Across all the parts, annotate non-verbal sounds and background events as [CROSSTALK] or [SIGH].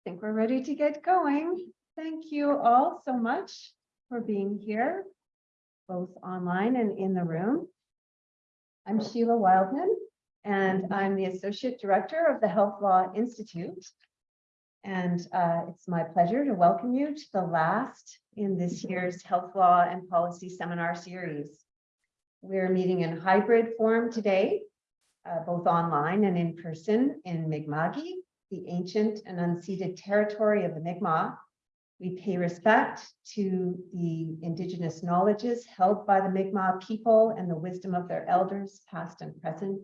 I think we're ready to get going. Thank you all so much for being here, both online and in the room. I'm Sheila Wildman, and I'm the Associate Director of the Health Law Institute. And uh, it's my pleasure to welcome you to the last in this year's Health Law and Policy Seminar Series. We're meeting in hybrid form today, uh, both online and in person in Mi'kma'ki, the ancient and unceded territory of the Mi'kmaq. We pay respect to the indigenous knowledges held by the Mi'kmaq people and the wisdom of their elders, past and present.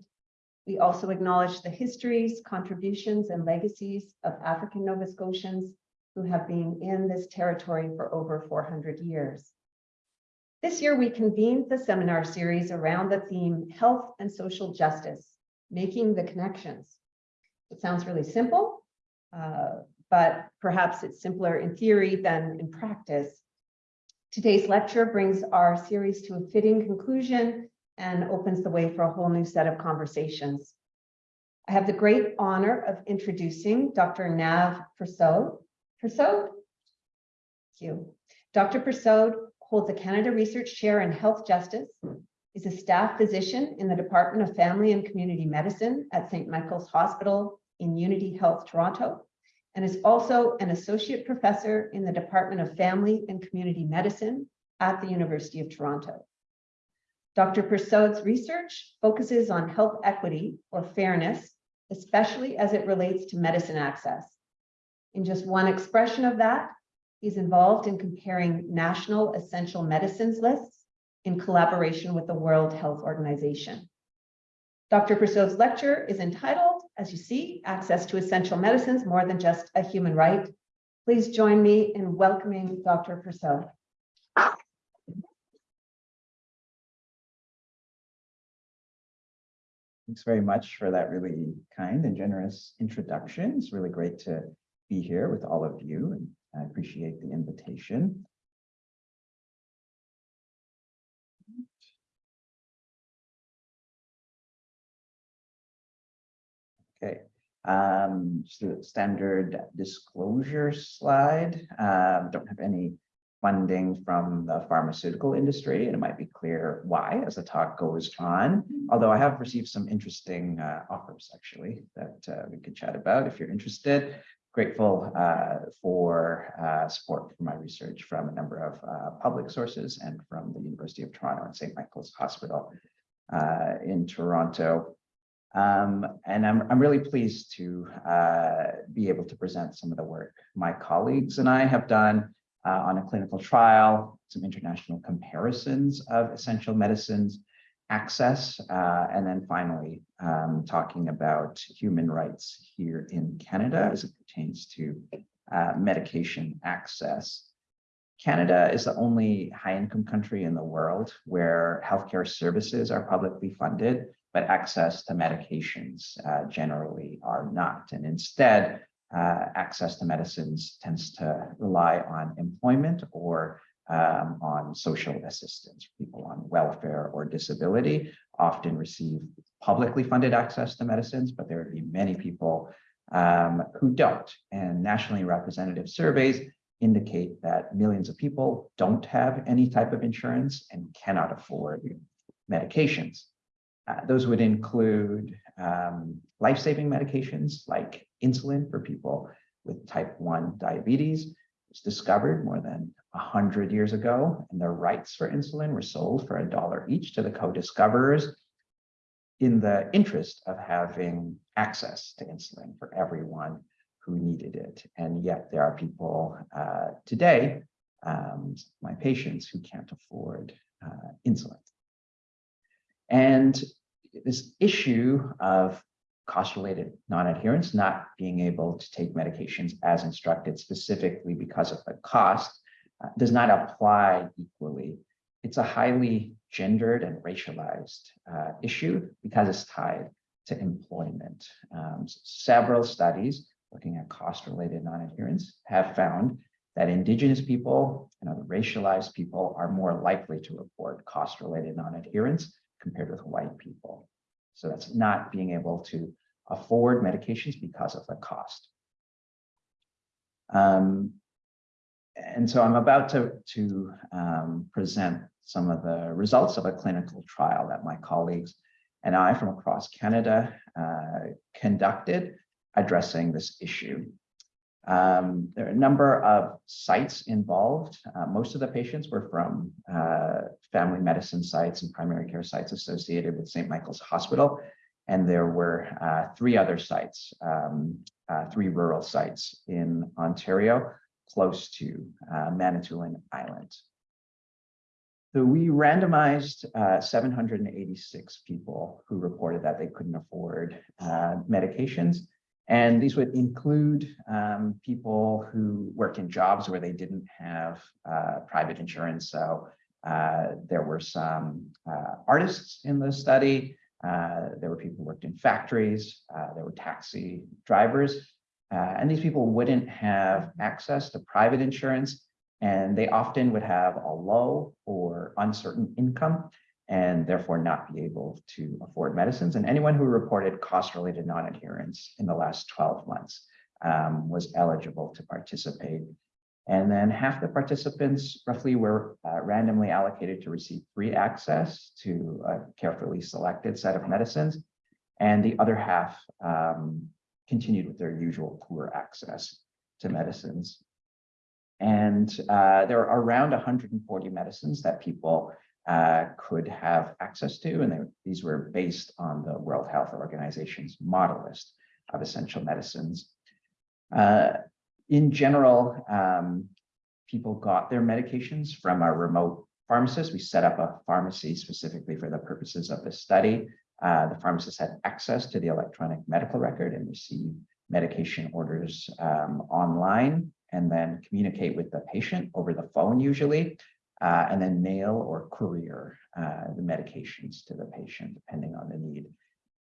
We also acknowledge the histories, contributions, and legacies of African Nova Scotians who have been in this territory for over 400 years. This year, we convened the seminar series around the theme Health and Social Justice, Making the Connections. It sounds really simple, uh, but perhaps it's simpler in theory than in practice. Today's lecture brings our series to a fitting conclusion and opens the way for a whole new set of conversations. I have the great honor of introducing Dr. Nav Persaud. Persaud? Thank you. Dr. Persaud holds a Canada Research Chair in Health Justice, is a staff physician in the Department of Family and Community Medicine at St. Michael's Hospital in Unity Health Toronto, and is also an associate professor in the Department of Family and Community Medicine at the University of Toronto. Dr. Persaud's research focuses on health equity or fairness, especially as it relates to medicine access. In just one expression of that, he's involved in comparing national essential medicines lists in collaboration with the World Health Organization. Dr. Persaud's lecture is entitled, as you see, Access to Essential Medicines, More Than Just a Human Right. Please join me in welcoming Dr. Persaud. Thanks very much for that really kind and generous introduction. It's really great to be here with all of you and I appreciate the invitation. Okay, um, a standard disclosure slide. Um, don't have any funding from the pharmaceutical industry, and it might be clear why as the talk goes on. Although I have received some interesting uh, offers actually that uh, we could chat about if you're interested. Grateful uh, for uh, support for my research from a number of uh, public sources and from the University of Toronto and St. Michael's Hospital uh, in Toronto. Um, and I'm, I'm really pleased to be able to present some of the work my colleagues and I have done uh, on a clinical trial, some international comparisons of essential medicines access, uh, and then finally um, talking about human rights here in Canada as it pertains to uh, medication access. Canada is the only high-income country in the world where healthcare services are publicly funded, but access to medications uh, generally are not. And instead, uh, access to medicines tends to rely on employment or um, on social assistance. People on welfare or disability often receive publicly funded access to medicines, but there would be many people um, who don't. And nationally representative surveys indicate that millions of people don't have any type of insurance and cannot afford medications. Uh, those would include um, life-saving medications like insulin for people with type 1 diabetes. It was discovered more than 100 years ago, and the rights for insulin were sold for a dollar each to the co-discoverers in the interest of having access to insulin for everyone who needed it. And yet there are people uh, today, um, my patients, who can't afford uh, insulin. And this issue of cost-related non-adherence, not being able to take medications as instructed specifically because of the cost, uh, does not apply equally. It's a highly gendered and racialized uh, issue because it's tied to employment. Um, several studies looking at cost-related non-adherence have found that Indigenous people and other racialized people are more likely to report cost-related non-adherence compared with white people. So that's not being able to afford medications because of the cost. Um, and so I'm about to, to um, present some of the results of a clinical trial that my colleagues and I from across Canada uh, conducted addressing this issue. Um, there are a number of sites involved. Uh, most of the patients were from uh, family medicine sites and primary care sites associated with St. Michael's Hospital. And there were uh, three other sites, um, uh, three rural sites in Ontario, close to uh, Manitoulin Island. So we randomized uh, 786 people who reported that they couldn't afford uh, medications. And these would include um, people who work in jobs where they didn't have uh, private insurance. So uh, there were some uh, artists in the study. Uh, there were people who worked in factories. uh, there were taxi drivers. Uh, and these people wouldn't have access to private insurance. And they often would have a low or uncertain income and therefore not be able to afford medicines. And anyone who reported cost-related non-adherence in the last 12 months um, was eligible to participate. And then half the participants roughly were uh, randomly allocated to receive free access to a carefully selected set of medicines. And the other half um, continued with their usual poor access to medicines. And uh, there are around 140 medicines that people uh, could have access to, and they, these were based on the World Health Organization's model list of essential medicines. Uh, in general, um, people got their medications from a remote pharmacist. We set up a pharmacy specifically for the purposes of this study. Uh, the pharmacist had access to the electronic medical record and received medication orders um, online and then communicate with the patient over the phone usually uh, and then mail or courier uh, the medications to the patient, depending on the need.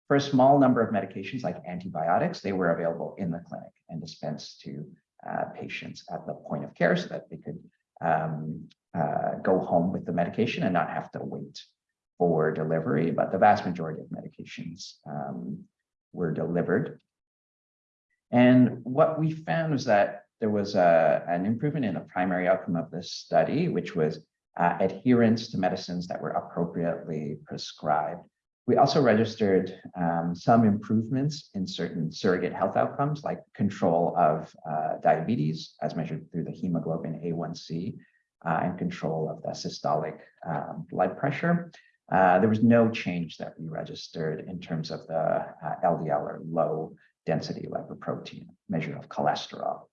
For a small number of medications like antibiotics, they were available in the clinic and dispensed to uh, patients at the point of care so that they could um, uh, go home with the medication and not have to wait for delivery. But the vast majority of medications um, were delivered. And what we found was that there was a, an improvement in the primary outcome of this study, which was uh, adherence to medicines that were appropriately prescribed. We also registered um, some improvements in certain surrogate health outcomes, like control of uh, diabetes, as measured through the hemoglobin A1C, uh, and control of the systolic um, blood pressure. Uh, there was no change that we registered in terms of the uh, LDL or low density lipoprotein measure of cholesterol.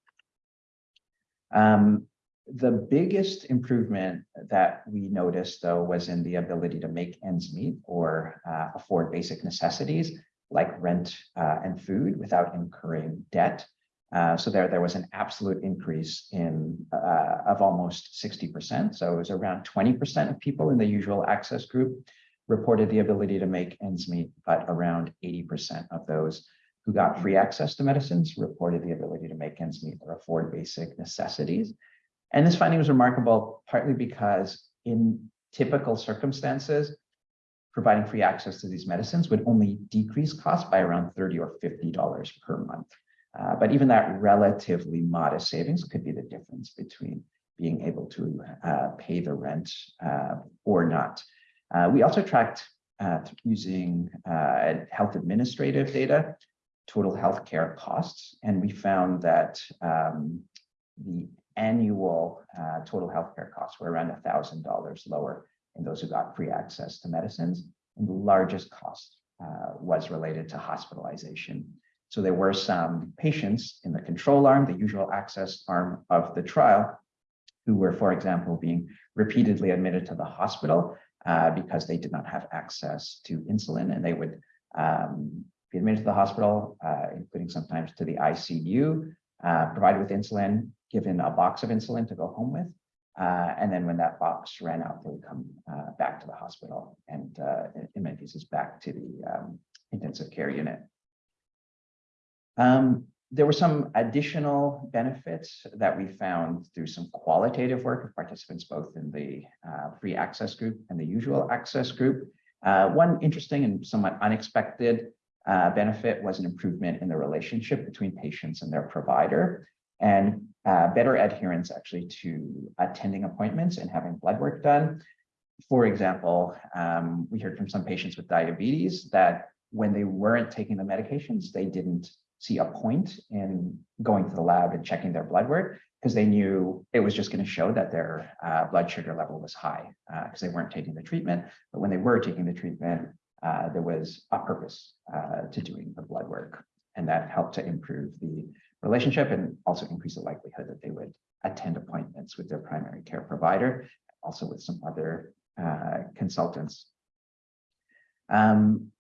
Um, the biggest improvement that we noticed, though, was in the ability to make ends meet or uh, afford basic necessities like rent uh, and food without incurring debt. Uh, so there, there was an absolute increase in uh, of almost 60%. So it was around 20% of people in the usual access group reported the ability to make ends meet, but around 80% of those who got free access to medicines reported the ability to make ends meet or afford basic necessities. And this finding was remarkable partly because in typical circumstances, providing free access to these medicines would only decrease costs by around 30 or $50 per month. Uh, but even that relatively modest savings could be the difference between being able to uh, pay the rent uh, or not. Uh, we also tracked uh, using uh, health administrative data total healthcare costs. And we found that um, the annual uh, total healthcare costs were around $1,000 lower in those who got free access to medicines. And the largest cost uh, was related to hospitalization. So there were some patients in the control arm, the usual access arm of the trial, who were, for example, being repeatedly admitted to the hospital uh, because they did not have access to insulin and they would um, be admitted to the hospital, uh, including sometimes to the ICU, uh, provided with insulin, given a box of insulin to go home with. Uh, and then when that box ran out, they would come uh, back to the hospital and uh, in many cases back to the um, intensive care unit. Um, there were some additional benefits that we found through some qualitative work of participants, both in the uh, free access group and the usual access group. One interesting and somewhat unexpected uh, benefit was an improvement in the relationship between patients and their provider. And uh, better adherence actually to attending appointments and having blood work done. For example, um, we heard from some patients with diabetes that when they weren't taking the medications, they didn't see a point in going to the lab and checking their blood work because they knew it was just going to show that their uh, blood sugar level was high because they weren't taking the treatment. But when they were taking the treatment, uh, there was a purpose uh, to doing the blood work. And that helped to improve the relationship and also increase the likelihood that they would attend appointments with their primary care provider, also with some other uh, consultants. Um,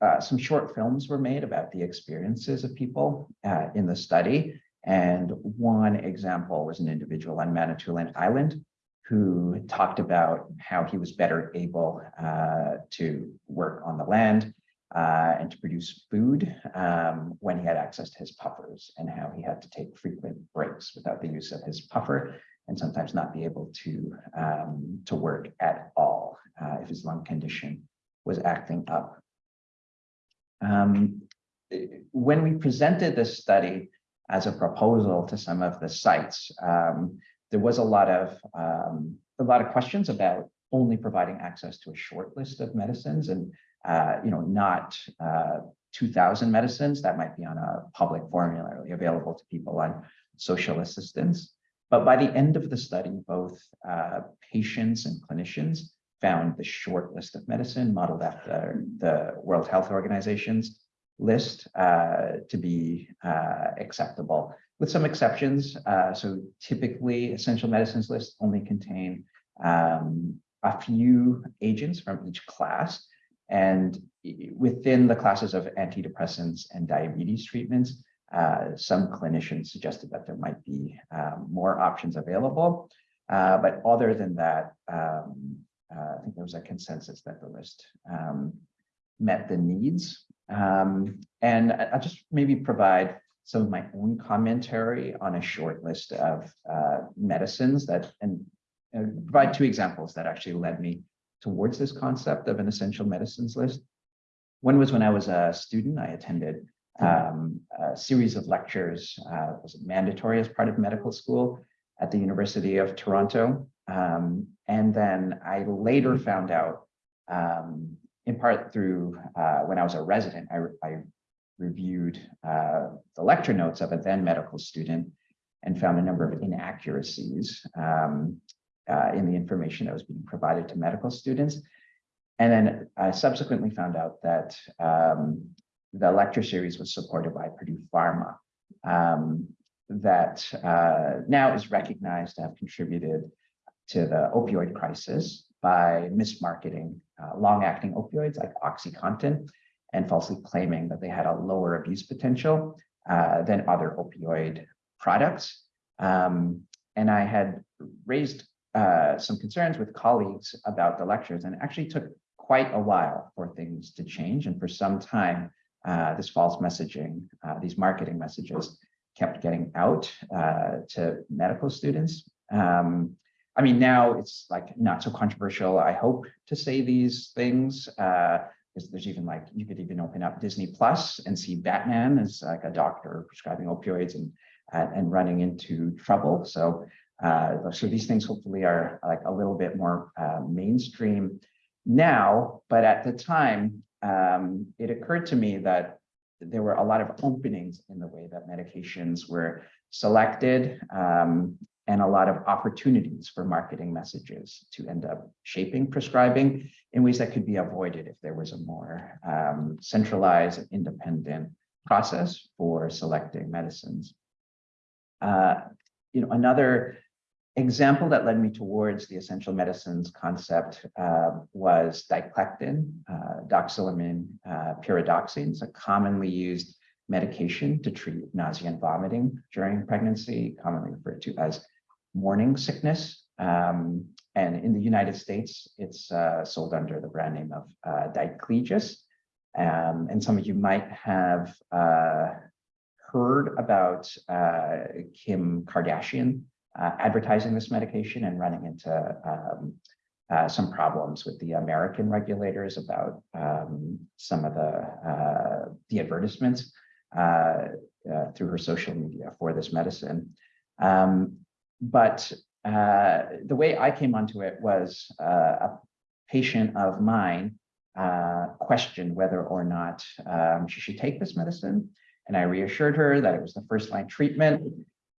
uh, some short films were made about the experiences of people uh, in the study. And one example was an individual on Manitoulin Island who talked about how he was better able uh, to work on the land uh, and to produce food um, when he had access to his puffers and how he had to take frequent breaks without the use of his puffer and sometimes not be able to, um, to work at all uh, if his lung condition was acting up. Um, when we presented this study as a proposal to some of the sites, um, there was a lot of um, a lot of questions about only providing access to a short list of medicines and uh, you know not uh, 2000 medicines that might be on a public formulary available to people on social assistance. But by the end of the study, both uh, patients and clinicians found the short list of medicine modeled after the World Health Organization's list uh, to be uh, acceptable with some exceptions. Uh, so typically essential medicines lists only contain um, a few agents from each class. And within the classes of antidepressants and diabetes treatments, uh, some clinicians suggested that there might be um, more options available. Uh, but other than that, um, uh, I think there was a consensus that the list um, met the needs. Um, and I'll just maybe provide some of my own commentary on a short list of uh, medicines that and uh, provide two examples that actually led me towards this concept of an essential medicines list. One was when I was a student, I attended um, a series of lectures, uh, was mandatory as part of medical school at the University of Toronto. Um, and then I later found out, um, in part through uh, when I was a resident, I, I reviewed uh, the lecture notes of a then medical student and found a number of inaccuracies um, uh, in the information that was being provided to medical students. And then I subsequently found out that um, the lecture series was supported by Purdue Pharma, um, that uh, now is recognized to have contributed to the opioid crisis by mismarketing uh, long-acting opioids like OxyContin and falsely claiming that they had a lower abuse potential uh, than other opioid products. Um, and I had raised uh, some concerns with colleagues about the lectures and actually took quite a while for things to change. And for some time, uh, this false messaging, uh, these marketing messages kept getting out uh, to medical students. Um, I mean, now it's like not so controversial, I hope, to say these things. Uh, because there's even like, you could even open up Disney Plus and see Batman as like a doctor prescribing opioids and, uh, and running into trouble. So, uh, so these things hopefully are like a little bit more uh, mainstream now, but at the time, um, it occurred to me that there were a lot of openings in the way that medications were selected um, and a lot of opportunities for marketing messages to end up shaping prescribing in ways that could be avoided if there was a more um, centralized and independent process for selecting medicines. Uh, you know, another example that led me towards the essential medicines concept uh, was diclectin, uh, doxylamine uh, pyridoxine. It's a commonly used medication to treat nausea and vomiting during pregnancy, commonly referred to as morning sickness. Um, and in the United States, it's uh, sold under the brand name of uh, Diclegis. Um, and some of you might have uh, heard about uh, Kim Kardashian uh, advertising this medication and running into um, uh, some problems with the American regulators about um, some of the, the advertisements through her social media for this medicine. Um, but uh, the way I came onto it was uh, a patient of mine uh, questioned whether or not um, she should take this medicine. And I reassured her that it was the first line treatment, it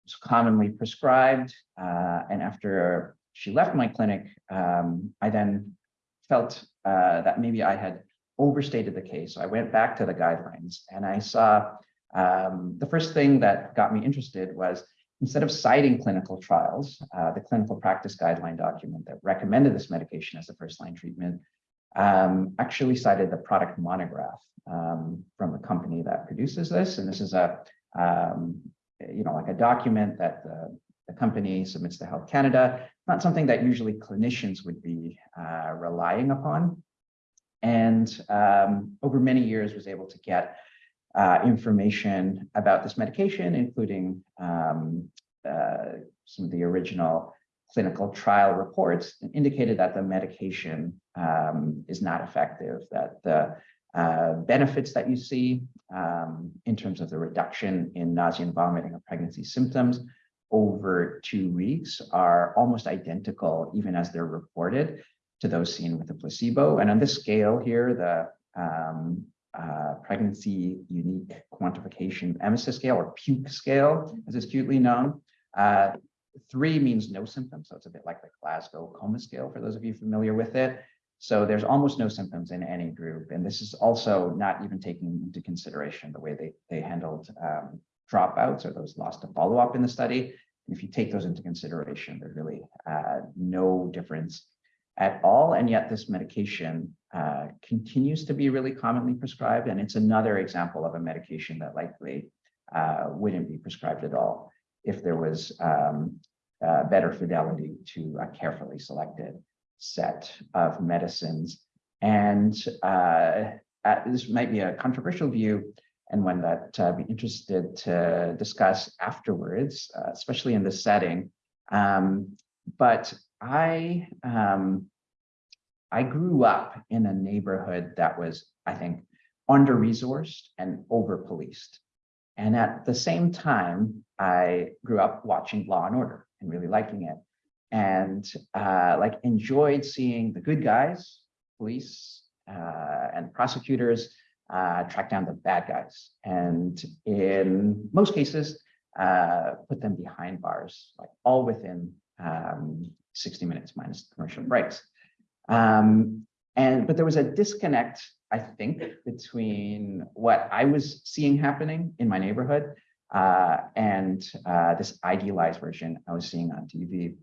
was commonly prescribed. Uh, and after she left my clinic, um, I then felt uh, that maybe I had overstated the case. So I went back to the guidelines and I saw um, the first thing that got me interested was instead of citing clinical trials, uh, the clinical practice guideline document that recommended this medication as the first line treatment um, actually cited the product monograph um, from the company that produces this. And this is a, um, you know, like a document that the, the company submits to Health Canada, not something that usually clinicians would be uh, relying upon. And um, over many years was able to get uh, information about this medication, including um, uh, some of the original clinical trial reports indicated that the medication um, is not effective, that the uh, benefits that you see um, in terms of the reduction in nausea and vomiting of pregnancy symptoms over two weeks are almost identical, even as they're reported to those seen with the placebo. And on this scale here, the um, uh, pregnancy unique quantification emesis scale or puke scale, as it's acutely known. Uh, three means no symptoms, so it's a bit like the Glasgow coma scale for those of you familiar with it. So there's almost no symptoms in any group. And this is also not even taking into consideration the way they, they handled um, dropouts or those lost to follow-up in the study. If you take those into consideration, there's really uh, no difference at all. And yet this medication uh, continues to be really commonly prescribed. And it's another example of a medication that likely uh, wouldn't be prescribed at all if there was um, uh, better fidelity to a carefully selected set of medicines. And uh, this might be a controversial view and one that I'd be interested to discuss afterwards, uh, especially in this setting. Um, but I um, I grew up in a neighborhood that was, I think, under-resourced and over-policed. And at the same time, I grew up watching Law and Order and really liking it. And uh, like enjoyed seeing the good guys, police uh, and prosecutors uh, track down the bad guys. And in most cases, uh, put them behind bars, like all within um, 60 minutes minus commercial breaks. Um, and but there was a disconnect, I think, between what I was seeing happening in my neighborhood uh, and uh, this idealized version I was seeing on TV.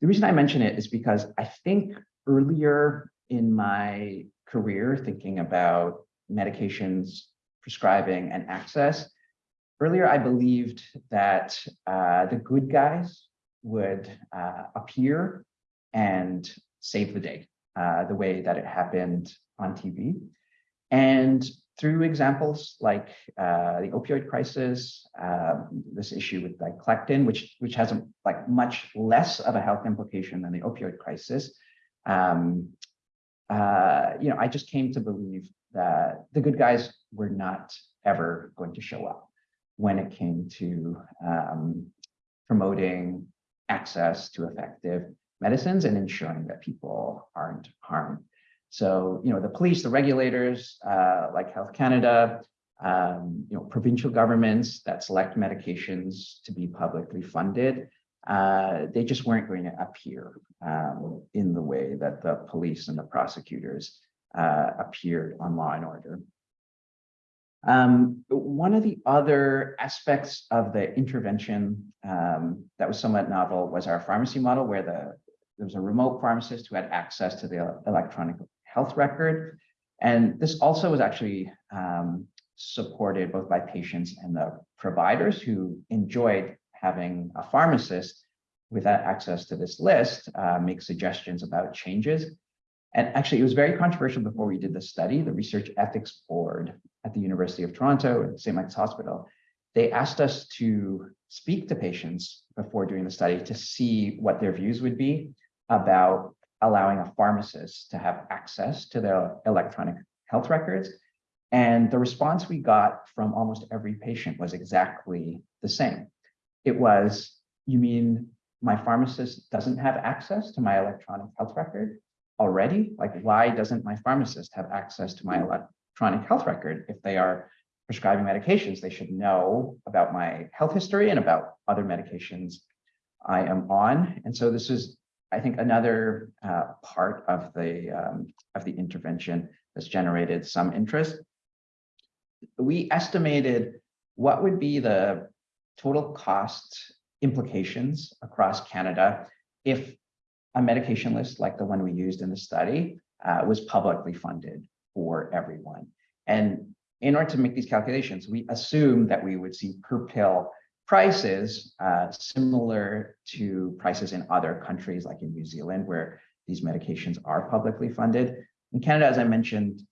The reason I mention it is because I think earlier in my career, thinking about medications, prescribing, and access, earlier I believed that uh, the good guys would uh, appear and save the day, uh, the way that it happened on TV. And through examples like uh, the opioid crisis, um, this issue with diclectin, which which has a, like much less of a health implication than the opioid crisis, um, uh, you know, I just came to believe that the good guys were not ever going to show up when it came to um, promoting access to effective medicines and ensuring that people aren't harmed. So, you know, the police, the regulators, uh, like Health Canada, um, you know, provincial governments that select medications to be publicly funded, uh, they just weren't going to appear um, in the way that the police and the prosecutors uh, appeared on Law and Order. Um, one of the other aspects of the intervention um, that was somewhat novel was our pharmacy model, where the there was a remote pharmacist who had access to the electronic health record. And this also was actually um, supported both by patients and the providers who enjoyed having a pharmacist with access to this list uh, make suggestions about changes. And actually, it was very controversial before we did the study. The Research Ethics Board at the University of Toronto and St. Mike's Hospital, they asked us to speak to patients before doing the study to see what their views would be about allowing a pharmacist to have access to their electronic health records. And the response we got from almost every patient was exactly the same. it was, you mean my pharmacist doesn't have access to my electronic health record already? Like, why doesn't my pharmacist have access to my electronic health record? If they are prescribing medications, they should know about my health history and about other medications I am on. And so this is, I think, another uh, part of the um, of the intervention that's generated some interest. We estimated what would be the total cost implications across Canada if a medication list like the one we used in the study uh, was publicly funded for everyone. And in order to make these calculations, we assumed that we would see per pill prices uh, similar to prices in other countries like in New Zealand, where these medications are publicly funded. In Canada, as I mentioned,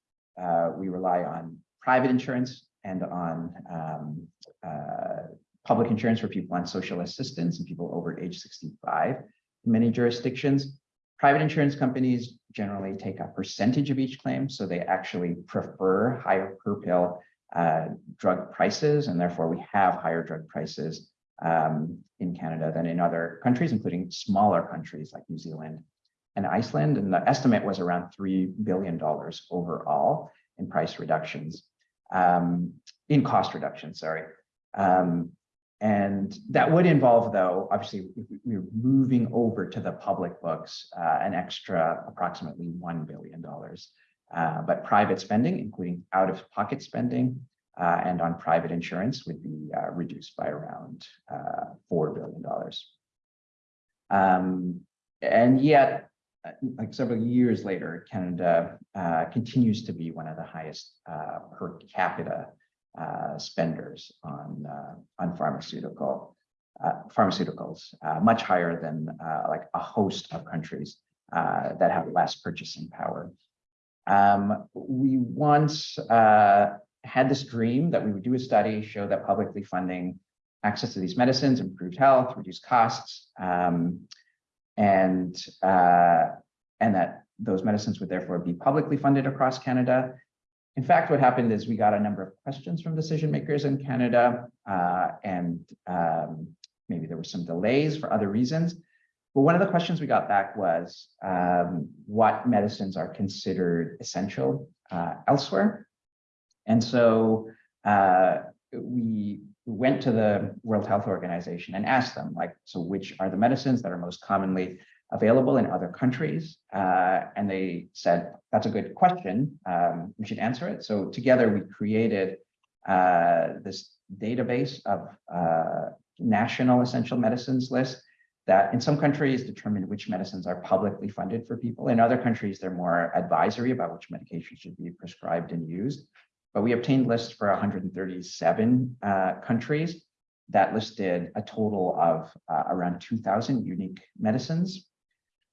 uh, we rely on private insurance and on um, uh, public insurance for people on social assistance and people over age 65 in many jurisdictions. Private insurance companies generally take a percentage of each claim, so they actually prefer higher per pill uh, drug prices, and therefore we have higher drug prices um, in Canada than in other countries, including smaller countries like New Zealand and Iceland. And the estimate was around $3 billion overall in price reductions, um, in cost reductions, sorry. Um, and that would involve, though, obviously, we- we're moving over to the public books, uh, an extra approximately $1 billion. Uh, but private spending, including out-of-pocket spending uh, and on private insurance would be uh, reduced by around uh, $4 billion. Um, and yet, uh, like several years later, Canada uh, continues to be one of the highest per capita spenders on on pharmaceutical pharmaceuticals, much higher than like a host of countries that have less purchasing power. Um, we once uh, had this dream that we would do a study, show that publicly funding access to these medicines improved health, reduced costs, um, and uh, and that those medicines would therefore be publicly funded across Canada. In fact, what happened is we got a number of questions from decision makers in Canada, uh, and um, maybe there were some delays for other reasons. But one of the questions we got back was um, what medicines are considered essential uh, elsewhere. And so uh, we went to the World Health Organization and asked them, like, so which are the medicines that are most commonly available in other countries? Uh, and they said, that's a good question. Um, we should answer it. So together we created uh, this database of uh, national essential medicines list that in some countries determine which medicines are publicly funded for people. In other countries, they're more advisory about which medications should be prescribed and used. But we obtained lists for 137 uh, countries that listed a total of uh, around 2,000 unique medicines.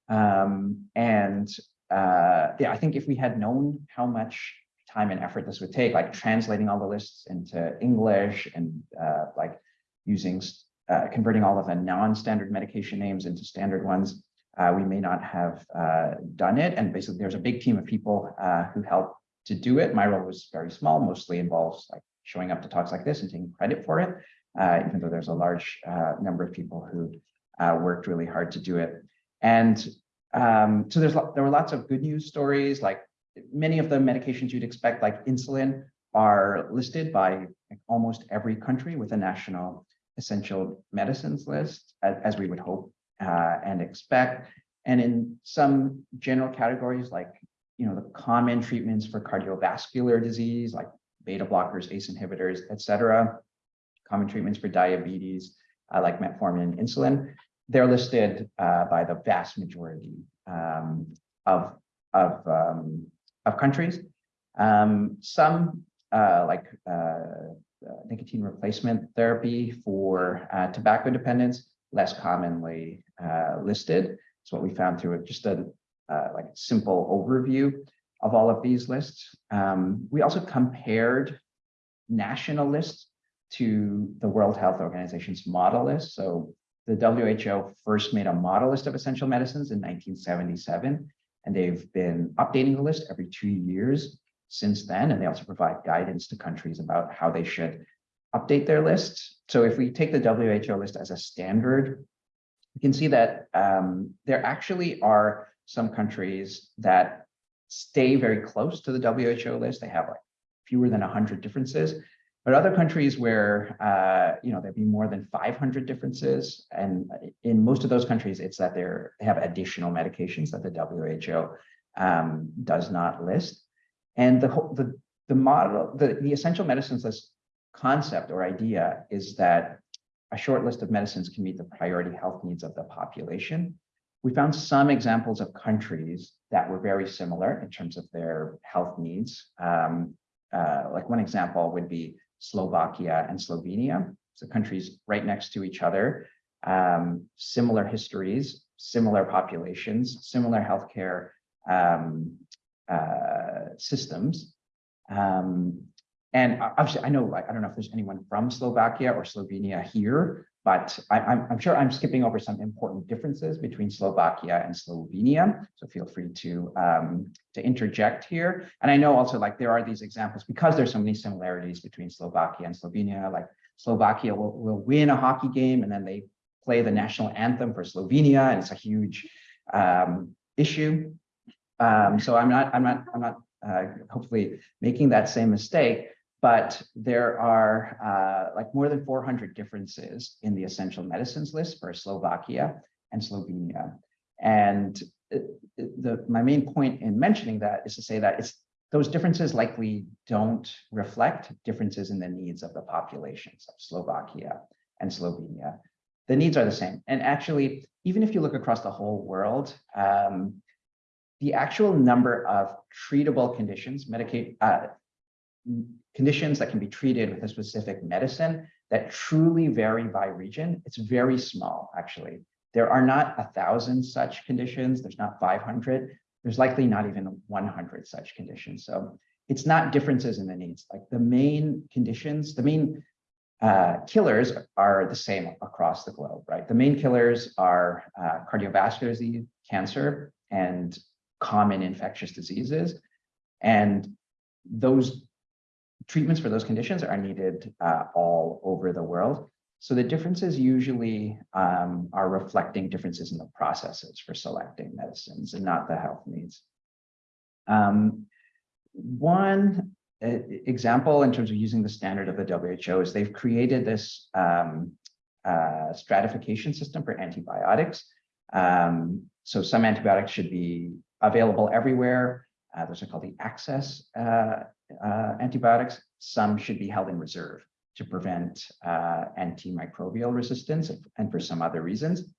Um, and uh, yeah, I think if we had known how much time and effort this would take, like translating all the lists into English and uh, like using, uh, converting all of the non-standard medication names into standard ones, uh, we may not have uh, done it. And basically there's a big team of people uh, who helped to do it. My role was very small, mostly involves like showing up to talks like this and taking credit for it, uh, even though there's a large uh, number of people who worked really hard to do it. And um, so there's there were lots of good news stories, like many of the medications you'd expect, like insulin, are listed by almost every country with a national essential medicines list, as, we would hope uh, and expect. And in some general categories, like you know, the common treatments for cardiovascular disease, like beta blockers, ACE inhibitors, et cetera, common treatments for diabetes, uh, like metformin and insulin, they're listed uh, by the vast majority um, of, of, um, of countries. Um, some uh, like uh, nicotine replacement therapy for uh, tobacco dependence, less commonly uh, listed. It's what we found through just a uh, like simple overview of all of these lists. Um, we also compared national lists to the World Health Organization's model list. So the WHO first made a model list of essential medicines in 1977, and they've been updating the list every two years since then. And they also provide guidance to countries about how they should update their list. So if we take the WHO list as a standard, you can see that um, there actually are some countries that stay very close to the WHO list. They have like fewer than 100 differences. But other countries where, uh, you know, there'd be more than 500 differences. And in most of those countries, it's that they have additional medications that the WHO um, does not list. And the the, the model, the, the essential medicines list concept or idea is that a short list of medicines can meet the priority health needs of the population. We found some examples of countries that were very similar in terms of their health needs. Um, uh, like one example would be Slovakia and Slovenia. So countries right next to each other, um, similar histories, similar populations, similar healthcare um, uh, systems. Um, and obviously, I know, like, I don't know if there's anyone from Slovakia or Slovenia here, but I, I'm, I'm sure I'm skipping over some important differences between Slovakia and Slovenia. So feel free to um, to interject here. And I know also like there are these examples because there's so many similarities between Slovakia and Slovenia. Like Slovakia will, will win a hockey game and then they play the national anthem for Slovenia, and it's a huge um, issue. Um, so I'm not I'm not I'm not uh, hopefully making that same mistake but there are uh, like more than 400 differences in the essential medicines list for Slovakia and Slovenia. And the, my main point in mentioning that is to say that it's those differences likely don't reflect differences in the needs of the populations of Slovakia and Slovenia. The needs are the same. And actually, even if you look across the whole world, um, the actual number of treatable conditions, Medicaid, uh, conditions that can be treated with a specific medicine that truly vary by region, it's very small, actually. There are not a thousand such conditions. There's not 500. There's likely not even 100 such conditions. So it's not differences in the needs. Like the main conditions, the main uh, killers are the same across the globe, right? The main killers are uh, cardiovascular disease, cancer, and common infectious diseases. And those treatments for those conditions are needed uh, all over the world. So the differences usually um, are reflecting differences in the processes for selecting medicines and not the health needs. Um, one uh, example in terms of using the standard of the WHO is they've created this um, uh, stratification system for antibiotics. Um, so some antibiotics should be available everywhere. Uh, those are called the access uh, uh, antibiotics. Some should be held in reserve to prevent uh, antimicrobial resistance and for some other reasons.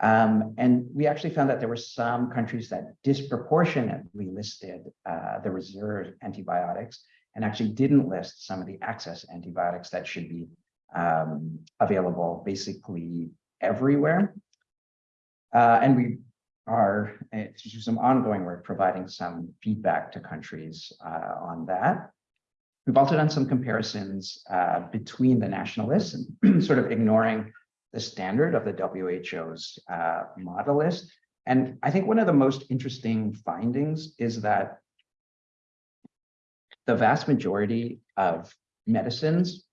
Um, and we actually found that there were some countries that disproportionately listed uh, the reserve antibiotics and actually didn't list some of the access antibiotics that should be um, available basically everywhere. Uh, and we are to do some ongoing work providing some feedback to countries uh, on that. We've also done some comparisons uh, between the national lists and [CLEARS THROAT] sort of ignoring the standard of the WHO's uh, model list. And I think one of the most interesting findings is that the vast majority of medicines,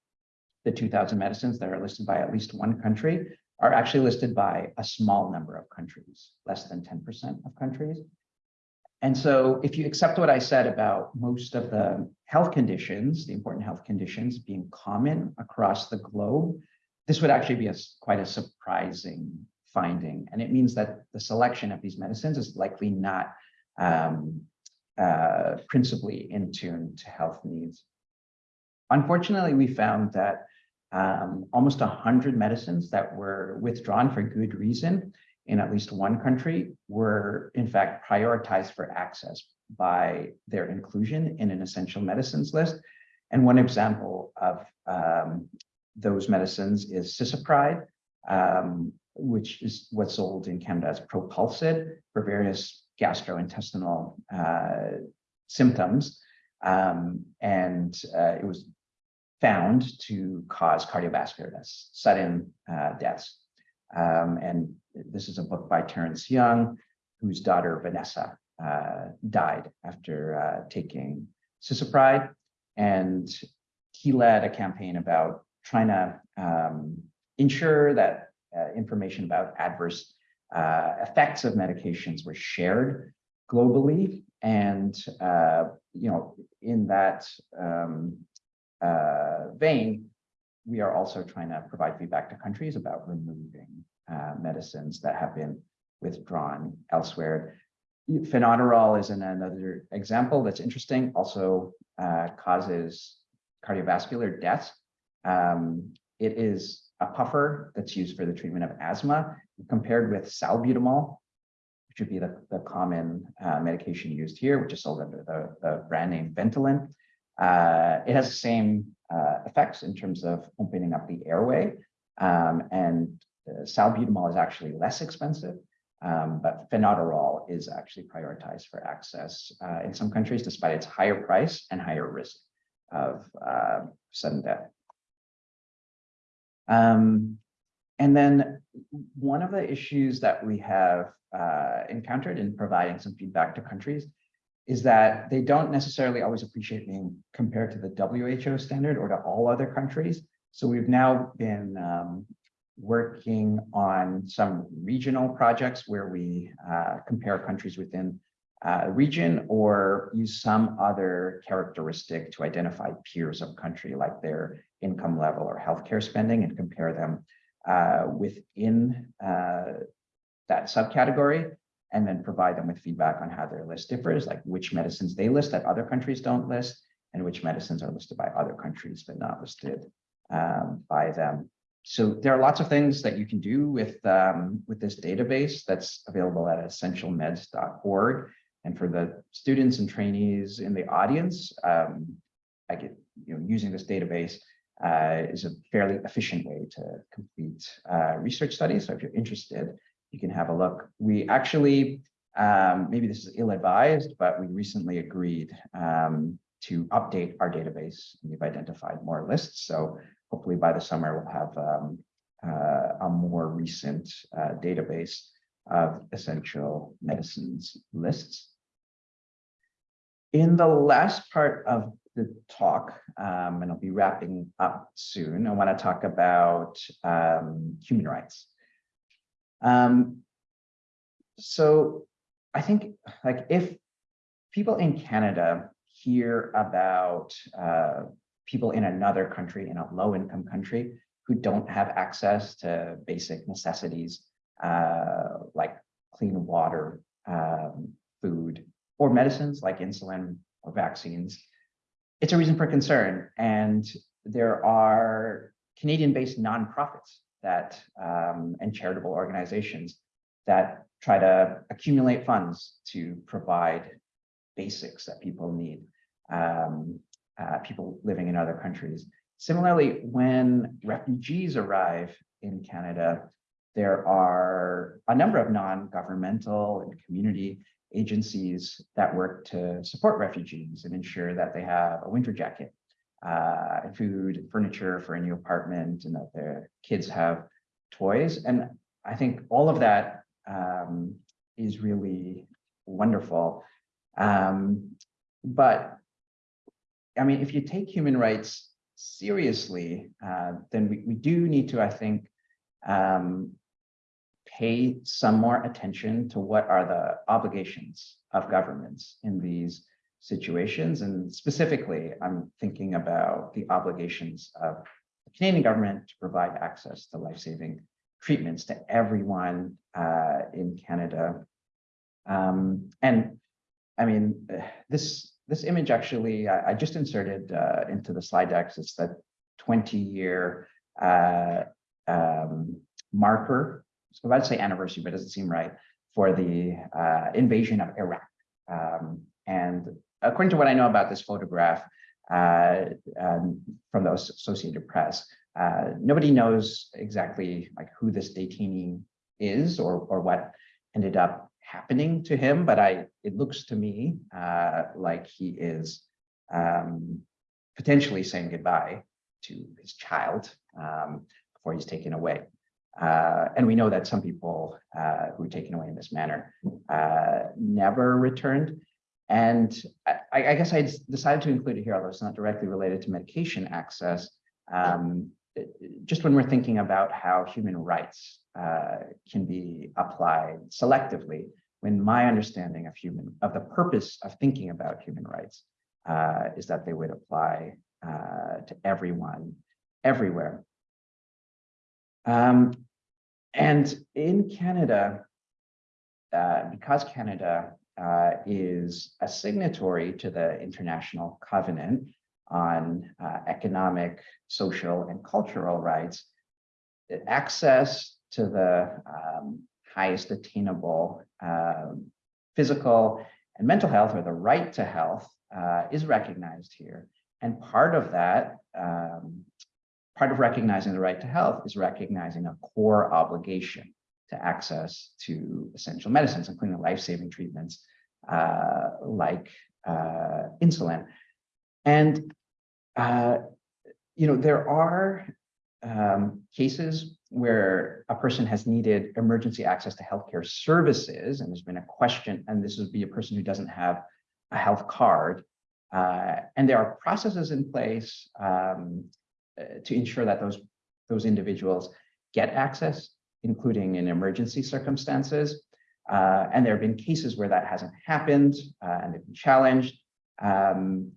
the 2000 medicines that are listed by at least one country, are actually listed by a small number of countries, less than 10% of countries. And so if you accept what I said about most of the health conditions, the important health conditions being common across the globe, this would actually be a, quite a surprising finding. And it means that the selection of these medicines is likely not um, uh, principally in tune to health needs. Unfortunately, we found that um, almost 100 medicines that were withdrawn for good reason in at least one country were in fact prioritized for access by their inclusion in an essential medicines list. And one example of um, those medicines is cisapride, um, which is what's sold in Canada as Propulsid for various gastrointestinal uh, symptoms. Um, and uh, it was found to cause cardiovascular deaths, sudden uh, deaths. Um, and this is a book by Terence Young, whose daughter Vanessa uh, died after uh, taking cisapride. And he led a campaign about trying to um, ensure that uh, information about adverse uh, effects of medications were shared globally. And, uh, you know, in that um, uh, vein, we are also trying to provide feedback to countries about removing uh, medicines that have been withdrawn elsewhere. Fenoterol is another example that's interesting, also uh, causes cardiovascular death. Um, it is a puffer that's used for the treatment of asthma compared with salbutamol, which would be the, the common uh, medication used here, which is sold under the, the brand name Ventolin. Uh, it has the same uh, effects in terms of opening up the airway. Um, and uh, salbutamol is actually less expensive, um, but fenoterol is actually prioritized for access uh, in some countries, despite its higher price and higher risk of uh, sudden death. Um, and then one of the issues that we have uh, encountered in providing some feedback to countries is that they don't necessarily always appreciate being compared to the WHO standard or to all other countries. So we've now been um, working on some regional projects where we uh, compare countries within uh, a region or use some other characteristic to identify peers of country like their income level or healthcare spending and compare them uh, within uh, that subcategory and then provide them with feedback on how their list differs, like which medicines they list that other countries don't list, and which medicines are listed by other countries but not listed um, by them. So there are lots of things that you can do with, um, with this database that's available at essentialmeds.org. And for the students and trainees in the audience, um, I get, you know, using this database uh, is a fairly efficient way to complete uh, research studies. So if you're interested, you can have a look. We actually, um, maybe this is ill-advised, but we recently agreed um, to update our database. We've identified more lists. So hopefully by the summer, we'll have um, uh, a more recent uh, database of essential medicines lists. In the last part of the talk, um, and I'll be wrapping up soon, I want to talk about um, human rights. Um, so I think like if people in Canada hear about uh, people in another country, in a low income country, who don't have access to basic necessities uh, like clean water, um, food, or medicines like insulin or vaccines, it's a reason for concern. And there are Canadian-based nonprofits that um, and charitable organizations that try to accumulate funds to provide basics that people need, um, uh, people living in other countries. Similarly, when refugees arrive in Canada, there are a number of non-governmental and community agencies that work to support refugees and ensure that they have a winter jacket uh, food, furniture for a new apartment, and that their kids have toys. And I think all of that um, is really wonderful. Um, but I mean, if you take human rights seriously, uh, then we, we do need to, I think, um, pay some more attention to what are the obligations of governments in these situations. And specifically, I'm thinking about the obligations of the Canadian government to provide access to life-saving treatments to everyone uh, in Canada. Um, and I mean, this this image actually, I, I just inserted uh, into the slide decks. It's that 20 year uh, um, marker. So I'd say anniversary, but it doesn't seem right for the uh, invasion of Iraq. Um, and according to what I know about this photograph uh, um, from the Associated Press, uh, nobody knows exactly like who this detainee is or, or what ended up happening to him, but I it looks to me uh, like he is um, potentially saying goodbye to his child um, before he's taken away. Uh, and we know that some people uh, who were taken away in this manner uh, never returned. And I, I, guess I decided to include it here, although it's not directly related to medication access. Um, just when we're thinking about how human rights uh, can be applied selectively, when my understanding of human, of the purpose of thinking about human rights uh, is that they would apply uh, to everyone, everywhere. Um, and in Canada, uh, because Canada uh, is a signatory to the International Covenant on uh, economic, social, and cultural rights, access to the um, highest attainable um, physical and mental health, or the right to health, uh, is recognized here. And part of that, um, part of recognizing the right to health is recognizing a core obligation to access to essential medicines, including life-saving treatments uh, like uh, insulin. And, uh, you know, there are um, cases where a person has needed emergency access to healthcare services, and there's been a question, and this would be a person who doesn't have a health card. Uh, and there are processes in place um, uh, to ensure that those, those individuals get access including in emergency circumstances. Uh, and there have been cases where that hasn't happened uh, and they've been challenged. Um,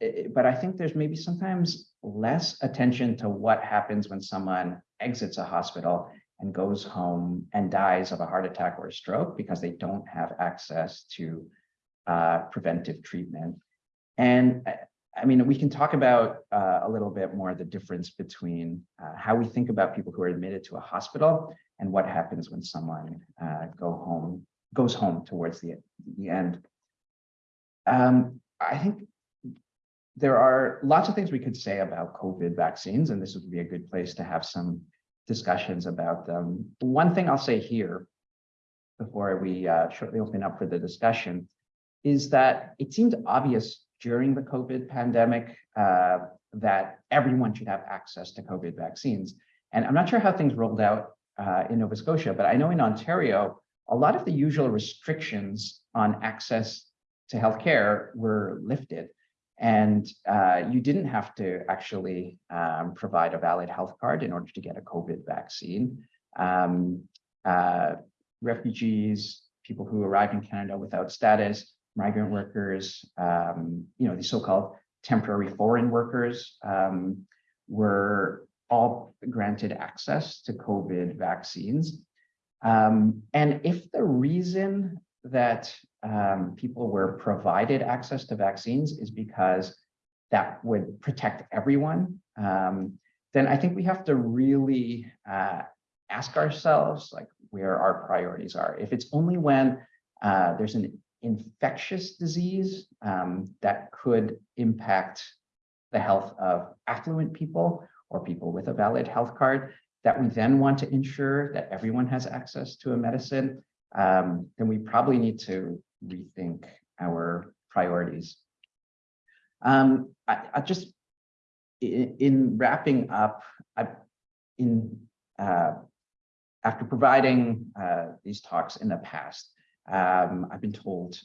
it, but I think there's maybe sometimes less attention to what happens when someone exits a hospital and goes home and dies of a heart attack or a stroke because they don't have access to uh, preventive treatment. And I mean, we can talk about uh, a little bit more the difference between uh, how we think about people who are admitted to a hospital and what happens when someone uh, go home goes home towards the, the end. Um, I think there are lots of things we could say about COVID vaccines, and this would be a good place to have some discussions about them. One thing I'll say here before we uh, shortly open up for the discussion is that it seemed obvious during the COVID pandemic uh, that everyone should have access to COVID vaccines. And I'm not sure how things rolled out uh, in Nova Scotia, but I know in Ontario, a lot of the usual restrictions on access to healthcare were lifted. And uh, you didn't have to actually um, provide a valid health card in order to get a COVID vaccine. Um, uh, refugees, people who arrived in Canada without status, migrant workers, um, you know, the so-called temporary foreign workers um, were all granted access to COVID vaccines. Um, and if the reason that um, people were provided access to vaccines is because that would protect everyone, um, then I think we have to really uh, ask ourselves like where our priorities are. If it's only when uh, there's an infectious disease um, that could impact the health of affluent people or people with a valid health card that we then want to ensure that everyone has access to a medicine, um, then we probably need to rethink our priorities. Um, I, I just, in, in, wrapping up, I, in uh, after providing uh, these talks in the past, um, I've been told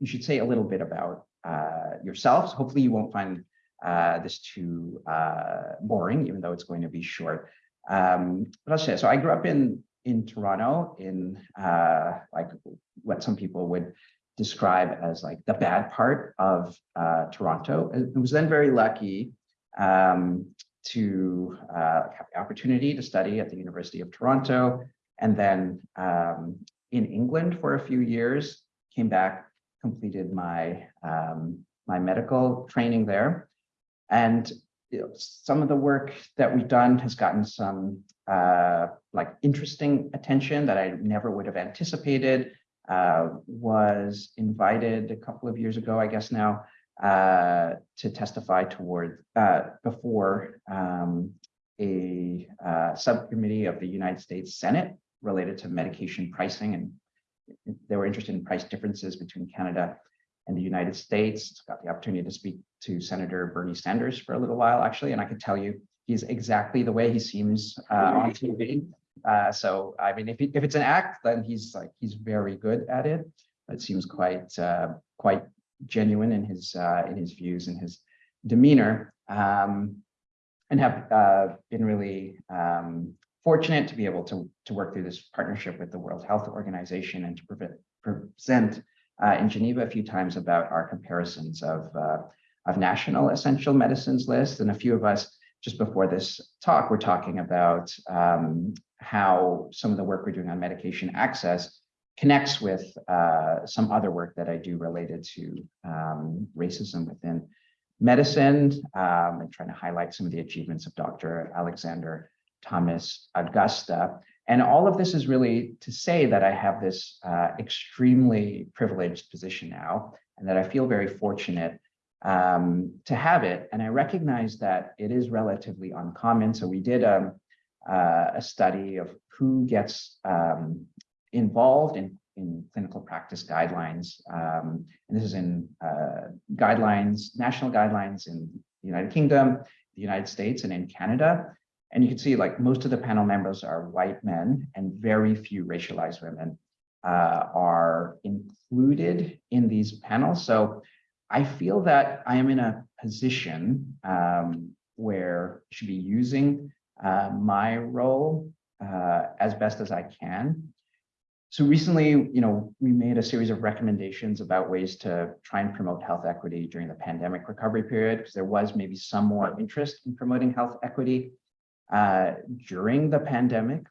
you should say a little bit about uh, yourselves. Hopefully you won't find uh, this too uh, boring, even though it's going to be short. Um, say, so I grew up in, in Toronto in uh, like what some people would describe as like the bad part of uh, Toronto. I was then very lucky um, to uh, have the opportunity to study at the University of Toronto and then um, in England for a few years, came back, completed my, um, my medical training there. And you know, some of the work that we've done has gotten some uh, like interesting attention that I never would have anticipated. Uh, was invited a couple of years ago, I guess now, uh, to testify toward uh, before um, a uh, subcommittee of the United States Senate related to medication pricing and they were interested in price differences between Canada and the United States. Got the opportunity to speak to Senator Bernie Sanders for a little while, actually, and I could tell you he's exactly the way he seems uh, on TV. Uh, so, I mean, if, if it's an act, then he's like he's very good at it. It seems quite uh, quite genuine in his uh, in his views and his demeanor. Um, and have uh, been really um, fortunate to be able to, to work through this partnership with the World Health Organization and to present uh, in Geneva a few times about our comparisons of, uh, of national essential medicines list. And a few of us just before this talk, we're talking about um, how some of the work we're doing on medication access connects with uh, some other work that I do related to um, racism within medicine um, and trying to highlight some of the achievements of Dr. Alexander Thomas Augusta. And all of this is really to say that I have this uh, extremely privileged position now and that I feel very fortunate um, to have it. And I recognize that it is relatively uncommon. So we did um, uh, a study of who gets um, involved in, in clinical practice guidelines. Um, and this is in uh, guidelines, national guidelines in the United Kingdom, the United States, and in Canada. And you can see like most of the panel members are white men and very few racialized women uh, are included in these panels. So I feel that I am in a position um, where I should be using uh, my role uh, as best as I can. So recently, you know, we made a series of recommendations about ways to try and promote health equity during the pandemic recovery period, because there was maybe some more interest in promoting health equity uh, during the pandemic.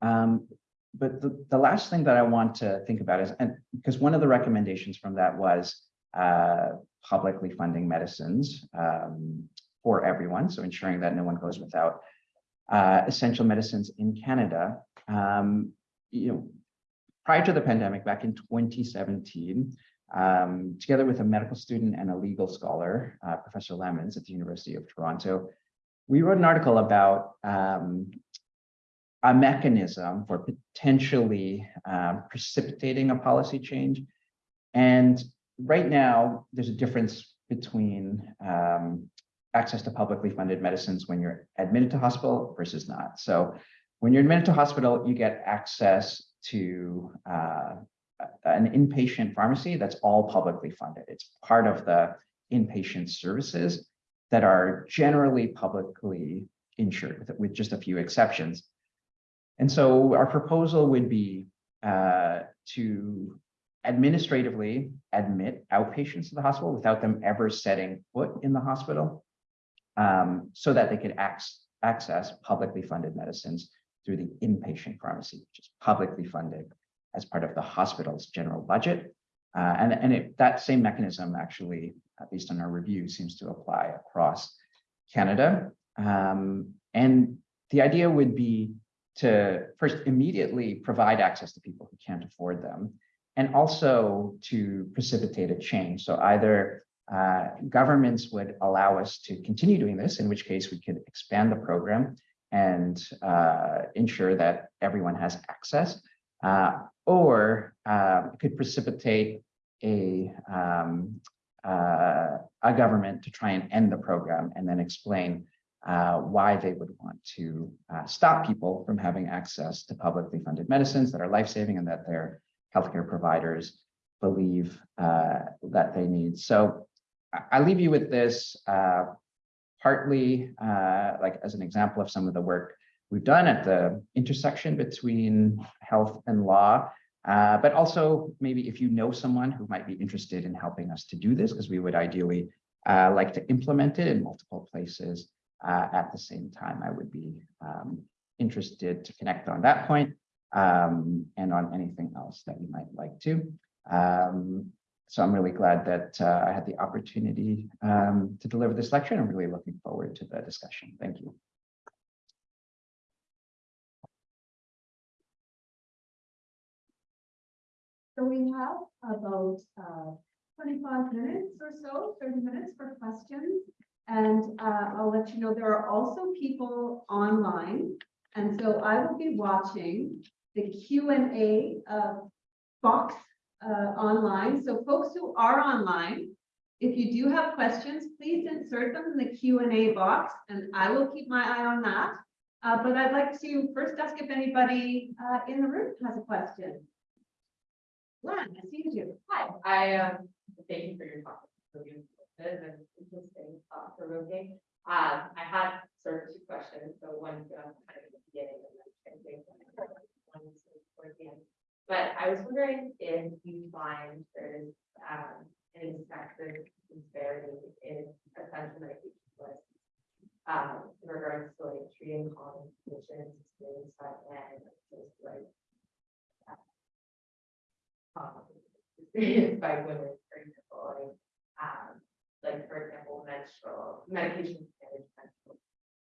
Um, but the, the last thing that I want to think about is, and because one of the recommendations from that was uh, publicly funding medicines um, for everyone, so ensuring that no one goes without uh, essential medicines in Canada. Um, you know, prior to the pandemic, back in 2017, um, together with a medical student and a legal scholar, uh, Professor Lemmens at the University of Toronto, we wrote an article about um, a mechanism for potentially um, precipitating a policy change. And right now, there's a difference between um, access to publicly funded medicines when you're admitted to hospital versus not. So when you're admitted to hospital, you get access to uh, an inpatient pharmacy that's all publicly funded. It's part of the inpatient services that are generally publicly insured with, just a few exceptions. And so our proposal would be uh, to administratively admit outpatients to the hospital without them ever setting foot in the hospital um, so that they could ac access publicly funded medicines through the inpatient pharmacy, which is publicly funded as part of the hospital's general budget. Uh, and and it, that same mechanism actually, based on our review, seems to apply across Canada. Um, and the idea would be to first immediately provide access to people who can't afford them, and also to precipitate a change. So either uh, governments would allow us to continue doing this, in which case we could expand the program and uh, ensure that everyone has access, uh, or uh, could precipitate a, um, uh, a government to try and end the program and then explain uh, why they would want to uh, stop people from having access to publicly funded medicines that are life-saving and that their healthcare providers believe uh, that they need. So I- I leave you with this uh, partly uh, like as an example of some of the work we've done at the intersection between health and law. Uh, but also maybe if you know someone who might be interested in helping us to do this, because we would ideally uh, like to implement it in multiple places uh, at the same time, I would be um, interested to connect on that point, um, and on anything else that you might like to. Um, so I'm really glad that uh, I had the opportunity um, to deliver this lecture. and I'm really looking forward to the discussion. Thank you. So we have about uh, twenty-five minutes or so, thirty minutes for questions. And uh, I'll let you know, there are also people online. And so I will be watching the Q and A uh, box uh, online. So folks who are online, if you do have questions, please insert them in the Q and A box and I will keep my eye on that. Uh, But I'd like to first ask if anybody uh, in the room has a question. Len, I see you. Hi, I, um, thank you for your talk. It's Really good and interesting, thought provoking. Um, I had sort of two questions, so one um, kind of at the beginning and then I one sort towards the end. But I was wondering if you find there's um any sector disparity in essential medication lists. Um, in regards to like treating common conditions experienced by men, just like. uh, common Experienced [LAUGHS] by women, for example, like, um, like, for example, menstrual, medication managed menstrual.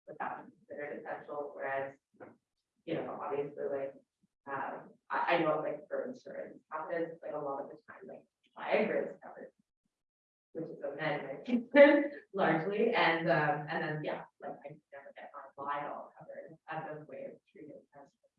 Without considered essential, whereas, you know, obviously, like, um, I, I know, like, for insurance, happens, like, a lot of the time, like, Viagra is covered. Which is a med medication [LAUGHS] largely, and, um, and then, yeah, like, I never get my vial covered as a way of treating menstrual.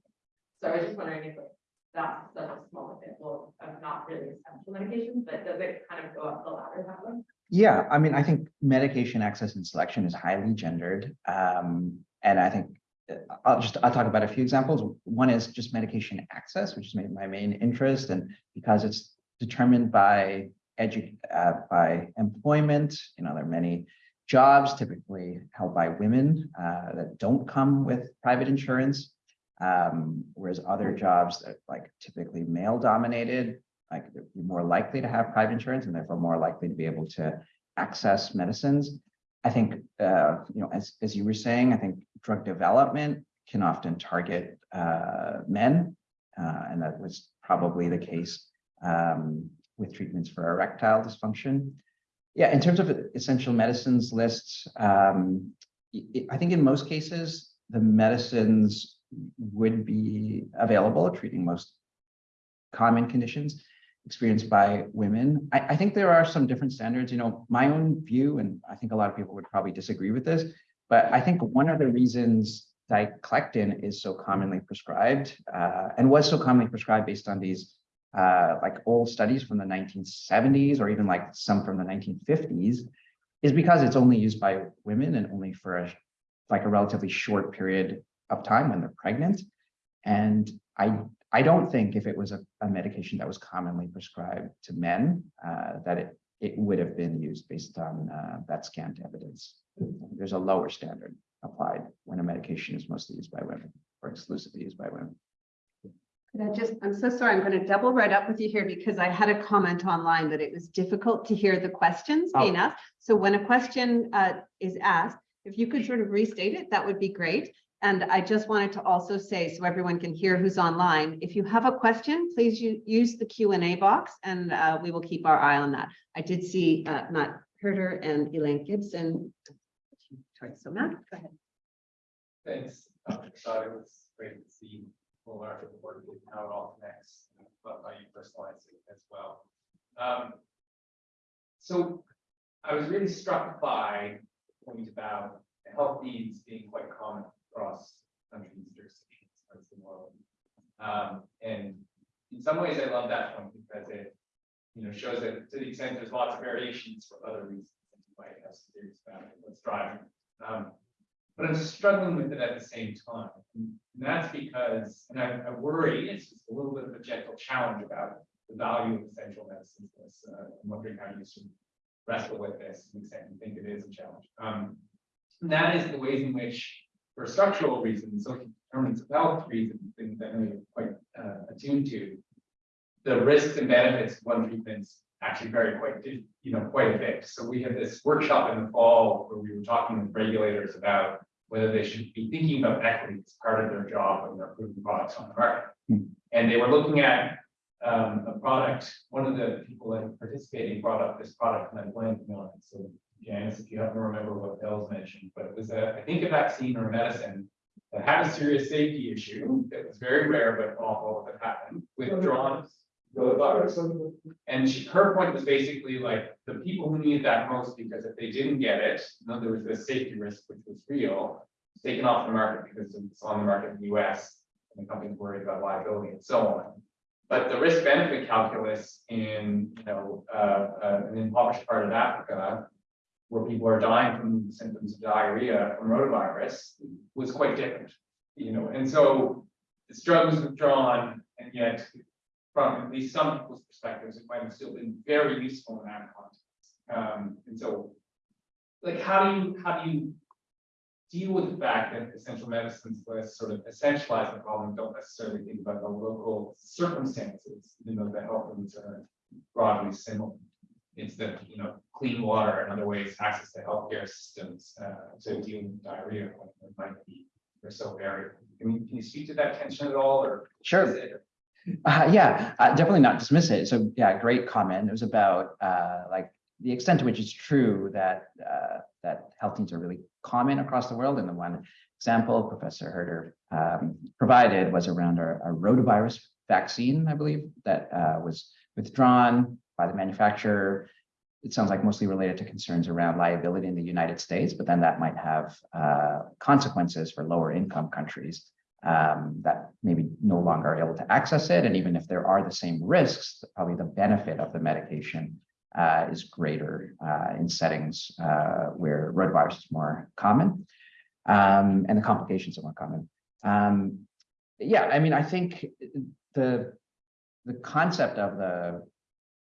So I was just wondering if, like, that's a small example of not really essential medications, but does it kind of go up the ladder that way? Yeah, I mean, I think medication access and selection is highly gendered. Um, and I think uh, I'll just, I'll talk about a few examples. One is just medication access, which is my main interest and because it's determined by edu, uh, by employment, you know, there are many jobs typically held by women, uh, that don't come with private insurance. Um, whereas other jobs that like typically male dominated, like they're more likely to have private insurance and therefore more likely to be able to access medicines. I think, uh, you know, as, as you were saying, I think drug development can often target, uh, men. Uh, and that was probably the case, um, with treatments for erectile dysfunction. Yeah, in terms of essential medicines lists, um, I think in most cases, the medicines would be available treating most common conditions experienced by women. I, I think there are some different standards, you know, my own view, and I think a lot of people would probably disagree with this, but I think one of the reasons diclectin is so commonly prescribed uh, and was so commonly prescribed based on these uh, like old studies from the 1970s or even like some from the 1950s is because it's only used by women and only for a, like a relatively short period of time when they're pregnant. And I, I don't think if it was a, a medication that was commonly prescribed to men, uh, that it, it would have been used based on uh, that scant evidence. There's a lower standard applied when a medication is mostly used by women or exclusively used by women. Could I just, I'm so sorry, I'm going to double right up with you here because I had a comment online that it was difficult to hear the questions Oh. being asked. So when a question uh, is asked, if you could sort of restate it, that would be great. And I just wanted to also say, so everyone can hear who's online, if you have a question, please use the Q and A box and uh, we will keep our eye on that. I did see uh, Matt Herder and Elaine Gibson. So Matt, go ahead. Thanks. Um, thought it was great to see of the and how it all connects. Love how you as well. Um, So I was really struck by the point about health needs being quite common across countries, jurisdictions, of the world. Um, and in some ways, I love that point because it, you know, shows that to the extent there's lots of variations for other reasons. You might have some theories about it, what's driving. Um, but I'm struggling with it at the same time. And that's because, and I, I worry, it's just a little bit of a gentle challenge about the value of essential medicines. Uh, I'm wondering how you should wrestle with this, to the extent you think it is a challenge. Um, and that is the ways in which, for structural reasons, social determinants of health reasons, things that I'm quite uh, attuned to, the risks and benefits of one treatments actually vary quite, you know, quite a bit. So we had this workshop in the fall where we were talking with regulators about whether they should be thinking about equity as part of their job when they're approving products on the market. Hmm. And they were looking at um, a product, one of the people that participating brought up this product and I blanked on it. So Janice, if you happen to remember what Bell's mentioned, but it was a, I think a vaccine or medicine that had a serious safety issue that was very rare but awful that happened, withdrawn. And she, her point was basically like, the people who needed that most, because if they didn't get it, you know, there was this safety risk which was real. Taken off the market because it's on the market in the US, and the company's worried about liability and so on. But the risk benefit calculus in, you know, uh, uh, an impoverished part of Africa. Where people are dying from symptoms of diarrhea from rotavirus was quite different, you know, and so. This drug was withdrawn and yet from at least some people's perspectives, it might have still been very useful in that context. Um, and so like, how do you, how do you deal with the fact that essential medicines list sort of essentialize the problem, don't necessarily think about the local circumstances, you know, the health needs broadly similar. The, you know, clean water and other ways, access to healthcare systems, uh, to deal with diarrhea, when it might be, they're so varied. Can you, can you speak to that tension at all, or? Sure. Uh, yeah, uh, definitely not dismiss it. So yeah, great comment. It was about uh, like the extent to which it's true that uh, that health needs are really common across the world. And the one example Professor Herder um, provided was around a, a rotavirus vaccine, I believe, that uh, was withdrawn by the manufacturer. It sounds like mostly related to concerns around liability in the United States, but then that might have uh, consequences for lower income countries um, that maybe no longer are able to access it. And even if there are the same risks, probably the benefit of the medication uh, is greater uh, in settings uh, where rotavirus is more common um, and the complications are more common. Um, yeah, I mean, I think the the concept of the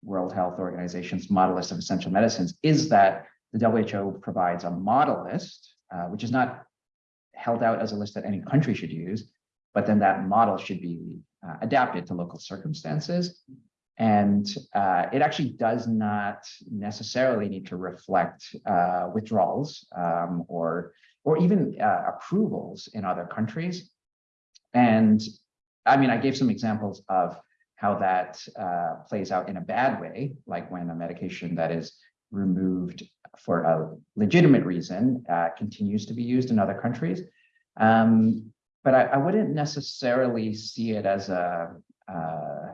World Health Organization's model list of essential medicines is that the WHO provides a model list, uh, which is not held out as a list that any country should use, but then that model should be uh, adapted to local circumstances. And uh, it actually does not necessarily need to reflect uh, withdrawals um, or, or even uh, approvals in other countries. And I mean, I gave some examples of how that uh, plays out in a bad way, like when a medication that is removed for a legitimate reason uh, continues to be used in other countries. Um, but I, I wouldn't necessarily see it as a uh,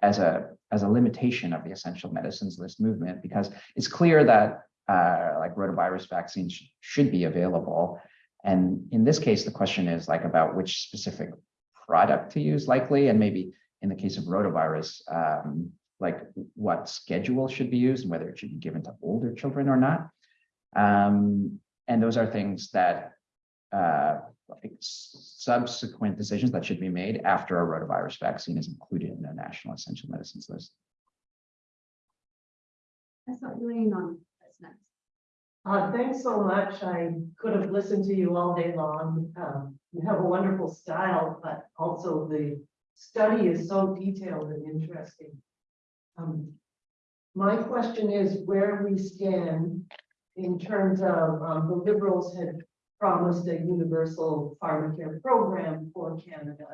as a as a limitation of the essential medicines list movement because it's clear that uh, like rotavirus vaccines sh should be available. And in this case, the question is like about which specific product to use likely, and maybe in the case of rotavirus, um, like what schedule should be used and whether it should be given to older children or not. Um, and those are things that uh, like subsequent decisions that should be made after a rotavirus vaccine is included in the national essential medicines list. That's not laying on. That's next. Uh, thanks so much. I could have listened to you all day long. Um, you have a wonderful style, but also the study is so detailed and interesting. Um, my question is where we stand in terms of, um, the Liberals had promised a universal pharmacare program for Canada.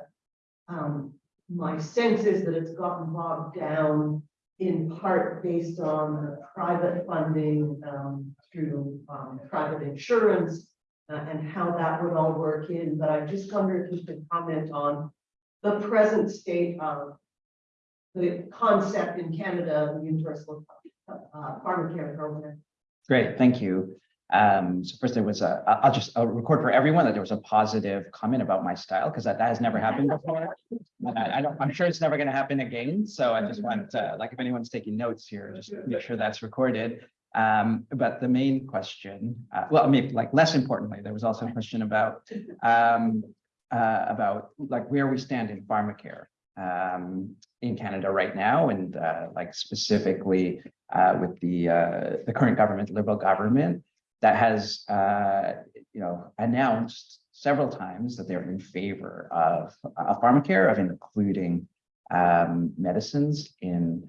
Um, my sense is that it's gotten bogged down in part based on private funding um, through um, private insurance uh, and how that would all work in, but I just wonder if you could comment on the present state of the concept in Canada, of the universal uh, pharmacare program. Great, thank you. Um, so first there was a, I'll just, I'll record for everyone that there was a positive comment about my style, because that, that has never happened before. I, I don't, I'm sure it's never gonna happen again, so I just want, uh, like, if anyone's taking notes here, just make sure that's recorded. Um, but the main question, uh, well, maybe like less importantly, there was also a question about, um, uh, about like where we stand in pharmacare um, in Canada right now, and uh, like specifically uh, with the uh, the current government, Liberal government, that has uh, you know announced several times that they're in favor of uh, pharmacare, of including um, medicines in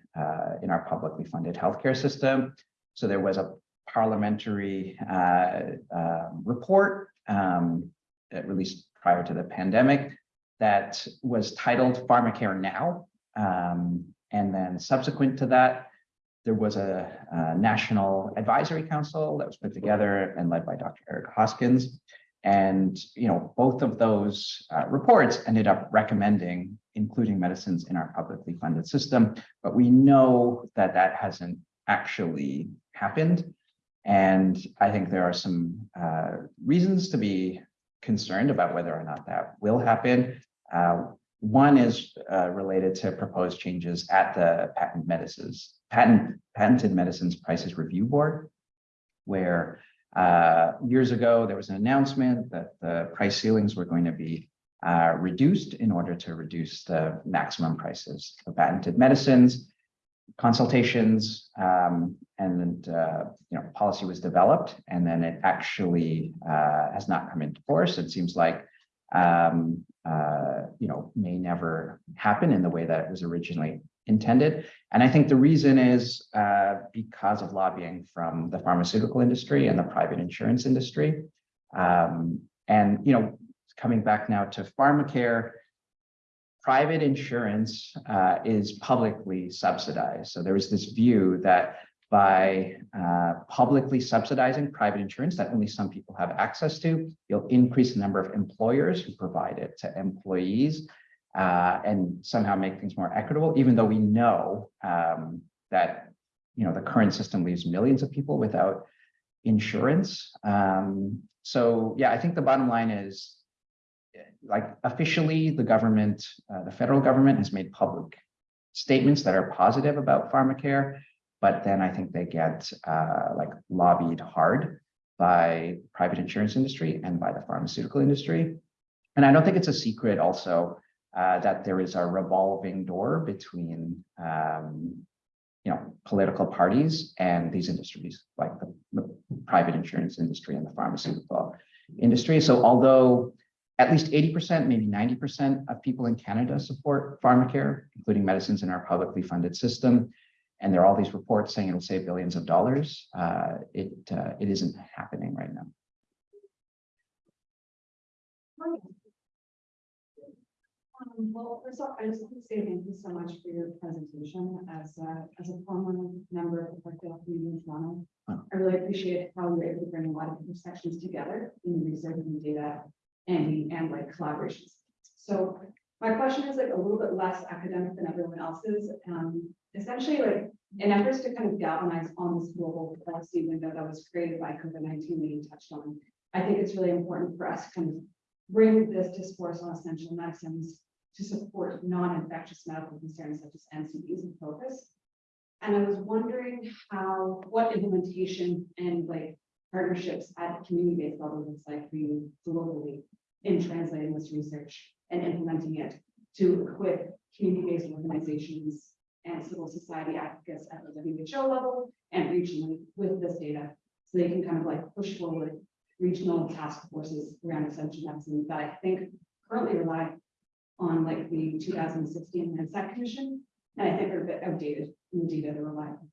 in our publicly funded healthcare system. So there was a parliamentary um, report um, released prior to the pandemic that was titled Pharmacare Now. Um, and then subsequent to that, there was a, a national advisory council that was put together and led by Dr. Eric Hoskins. And, you know, both of those uh, reports ended up recommending including medicines in our publicly funded system. But we know that that hasn't actually happened. And I think there are some uh, reasons to be concerned about whether or not that will happen. Uh, one is uh, related to proposed changes at the patent medicines, patent, patented medicines prices review board, where uh, years ago there was an announcement that the price ceilings were going to be uh, reduced in order to reduce the maximum prices of patented medicines. Consultations, um, and, uh, you know, policy was developed, and then it actually, uh, has not come into force. It seems like, um, uh, you know, may never happen in the way that it was originally intended. And I think the reason is, uh, because of lobbying from the pharmaceutical industry and the private insurance industry. Um, and, you know, coming back now to pharmacare, private insurance uh, is publicly subsidized. So there was this view that by uh, publicly subsidizing private insurance that only some people have access to, you'll increase the number of employers who provide it to employees uh, and somehow make things more equitable, even though we know um, that you know the current system leaves millions of people without insurance. Um, so yeah, I think the bottom line is like officially, the government, uh, the federal government has made public statements that are positive about pharmacare, but then I think they get uh, like lobbied hard by private insurance industry and by the pharmaceutical industry. And I don't think it's a secret also uh, that there is a revolving door between um, you know, political parties and these industries, like the, the private insurance industry and the pharmaceutical industry. So although at least 80%, maybe 90% of people in Canada support pharmacare, including medicines in our publicly funded system. And there are all these reports saying it'll save billions of dollars. Uh, it, uh, it isn't happening right now. Um, well, first off, I just want to say thank you so much for your presentation as a, as a former member of the Parkdale Community in Toronto. Oh. I really appreciate how you're able to bring a lot of different sections together in the research and data and, and like collaborations. So my question is like a little bit less academic than everyone else's. Um, essentially like in efforts to kind of galvanize on this global policy window that was created by COVID-19 that you touched on, I think it's really important for us to kind of bring this discourse on essential medicines to support non-infectious medical concerns such as NCDs and focus. And I was wondering how, what implementation and like partnerships at community-based level looks like for you globally in translating this research and implementing it to equip community-based organizations and civil society advocates at the WHO level and regionally with this data. So they can kind of like push forward regional task forces around essential medicine that I think currently rely on like the two thousand sixteen NSAC commission. And I think are a bit outdated in the data they rely on.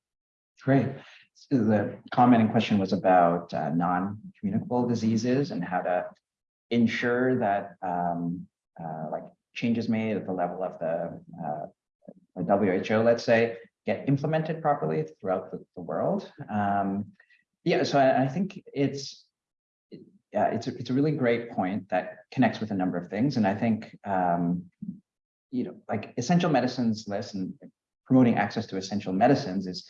Great. So the comment in question was about uh, non-communicable diseases and how to ensure that um, uh, like changes made at the level of the, uh, the WHO, let's say, get implemented properly throughout the, the world. Um, yeah, so I, I think it's yeah, it's a, it's a really great point that connects with a number of things. And I think, um, you know, like essential medicines list and promoting access to essential medicines is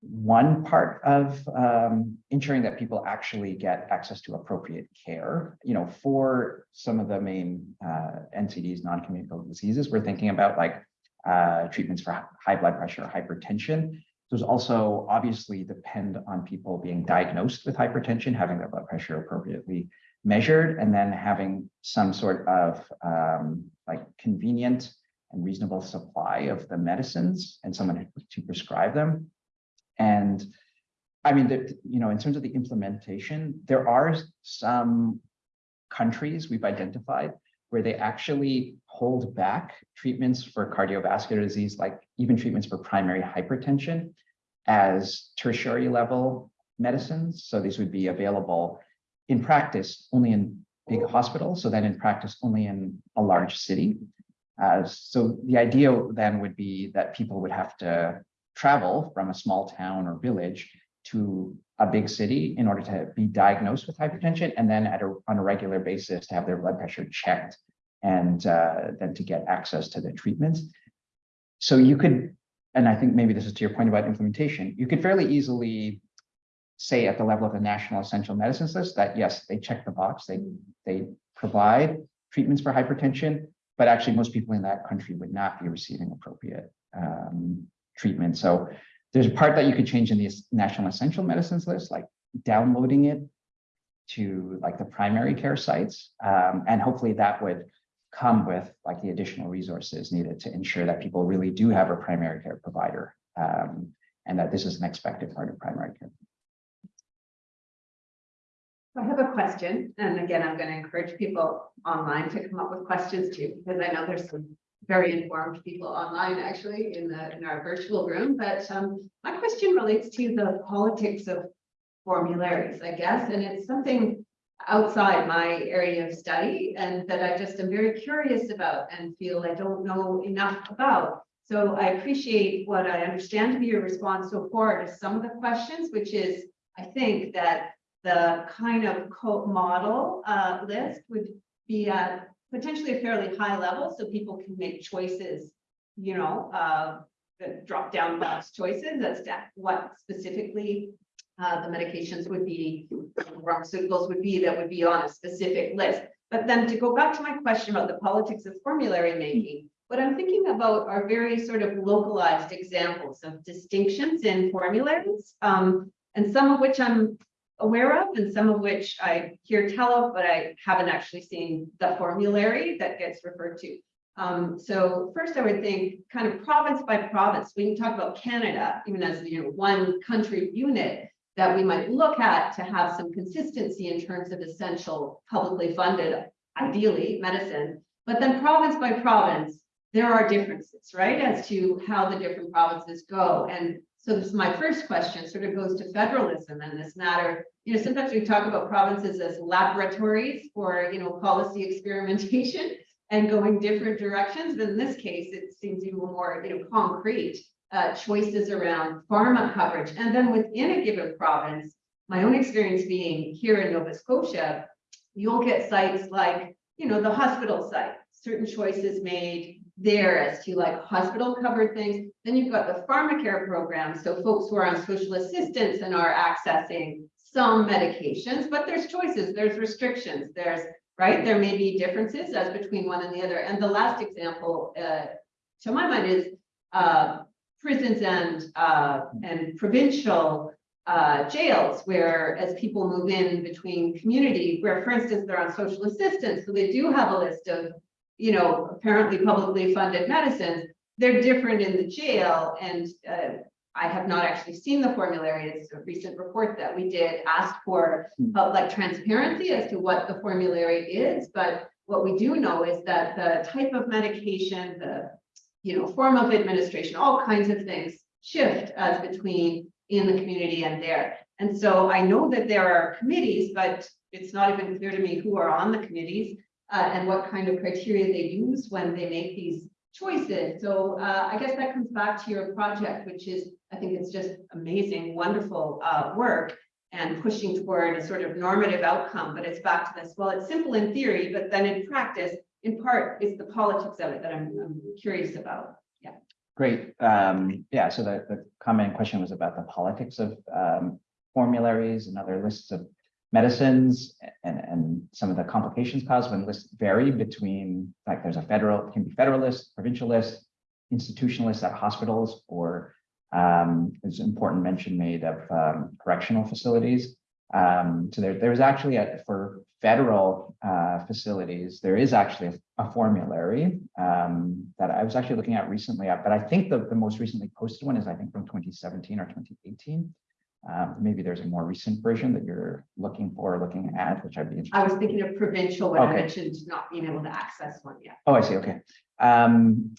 one part of um, ensuring that people actually get access to appropriate care. You know, for some of the main uh, NCDs, non-communicable diseases, we're thinking about like uh, treatments for high blood pressure, hypertension. Those also obviously depend on people being diagnosed with hypertension, having their blood pressure appropriately measured, and then having some sort of um, like convenient and reasonable supply of the medicines and someone to prescribe them. And I mean, you know, in terms of the implementation, there are some countries we've identified where they actually hold back treatments for cardiovascular disease, like even treatments for primary hypertension as tertiary level medicines. So these would be available in practice only in big hospitals. So then in practice only in a large city. Uh, so the idea then would be that people would have to travel from a small town or village to a big city in order to be diagnosed with hypertension and then at a, on a regular basis to have their blood pressure checked and uh, then to get access to the treatments. So you could, and I think maybe this is to your point about implementation, you could fairly easily say at the level of the national essential medicines list that yes, they check the box, they, they provide treatments for hypertension, but actually most people in that country would not be receiving appropriate um, treatment. So there's a part that you could change in the national essential medicines list, like downloading it to like the primary care sites. Um, and hopefully that would come with like the additional resources needed to ensure that people really do have a primary care provider um, and that this is an expected part of primary care. I have a question, and again, I'm going to encourage people online to come up with questions too, because I know there's some very informed people online actually in the, in our virtual room, but um, my question relates to the politics of formularies, I guess, and it's something outside my area of study and that I just am very curious about and feel I don't know enough about. So I appreciate what I understand to be your response so far to some of the questions, which is, I think that the kind of co-model uh, list would be at potentially a fairly high level, so people can make choices, you know, uh, the drop down box choices as to what specifically uh, the medications would be, pharmaceuticals would be, that would be on a specific list. But then to go back to my question about the politics of formulary making, what I'm thinking about are very sort of localized examples of distinctions in formularies, um, and some of which I'm aware of and some of which I hear tell of, but I haven't actually seen the formulary that gets referred to. Um, so first I would think kind of province by province, we can talk about Canada, even as you know, one country unit that we might look at to have some consistency in terms of essential publicly funded, ideally medicine. But then province by province, there are differences, right, as to how the different provinces go. And so this is my first question, sort of goes to federalism and this matter. You know, sometimes we talk about provinces as laboratories for, you know, policy [LAUGHS] experimentation and going different directions. But in this case, it seems even more, you know, concrete uh, choices around pharma coverage. And then within a given province, my own experience being here in Nova Scotia, you'll get sites like, you know, the hospital site, certain choices made there as to like hospital covered things. Then you've got the pharmacare program. So folks who are on social assistance and are accessing some medications, but there's choices, there's restrictions, there's, right? There may be differences as between one and the other. And the last example, uh, to my mind is, uh, prisons and, uh, and provincial uh, jails where as people move in between community, where for instance, they're on social assistance, so they do have a list of, you know, apparently publicly funded medicines, they're different in the jail and uh, I have not actually seen the formulary. It's a recent report that we did ask for uh, like transparency as to what the formulary is, but what we do know is that the type of medication, the you know, form of administration, all kinds of things shift as between in the community and there. And so I know that there are committees, but it's not even clear to me who are on the committees uh, and what kind of criteria they use when they make these choices. So uh, I guess that comes back to your project, which is, I think it's just amazing, wonderful uh, work and pushing toward a sort of normative outcome. But it's back to this, well, it's simple in theory, but then in practice, in part, it's the politics of it that I'm, I'm curious about. Yeah. Great. Um, yeah, so the, the comment question was about the politics of um, formularies and other lists of medicines and, and some of the complications caused when lists vary between, like there's a federal, can be federal list, provincial list, institutional list at hospitals, or um, there's important mention made of um, correctional facilities. Um, so there, there's actually a, for federal uh, facilities, there is actually a, a formulary um, that I was actually looking at recently, but I think the, the most recently posted one is I think from 2017 or 2018. Um, maybe there's a more recent version that you're looking for, looking at, which I'd be interested. I was thinking of provincial when I Okay. mentioned not being able to access one yet. Oh, I see, okay. Um,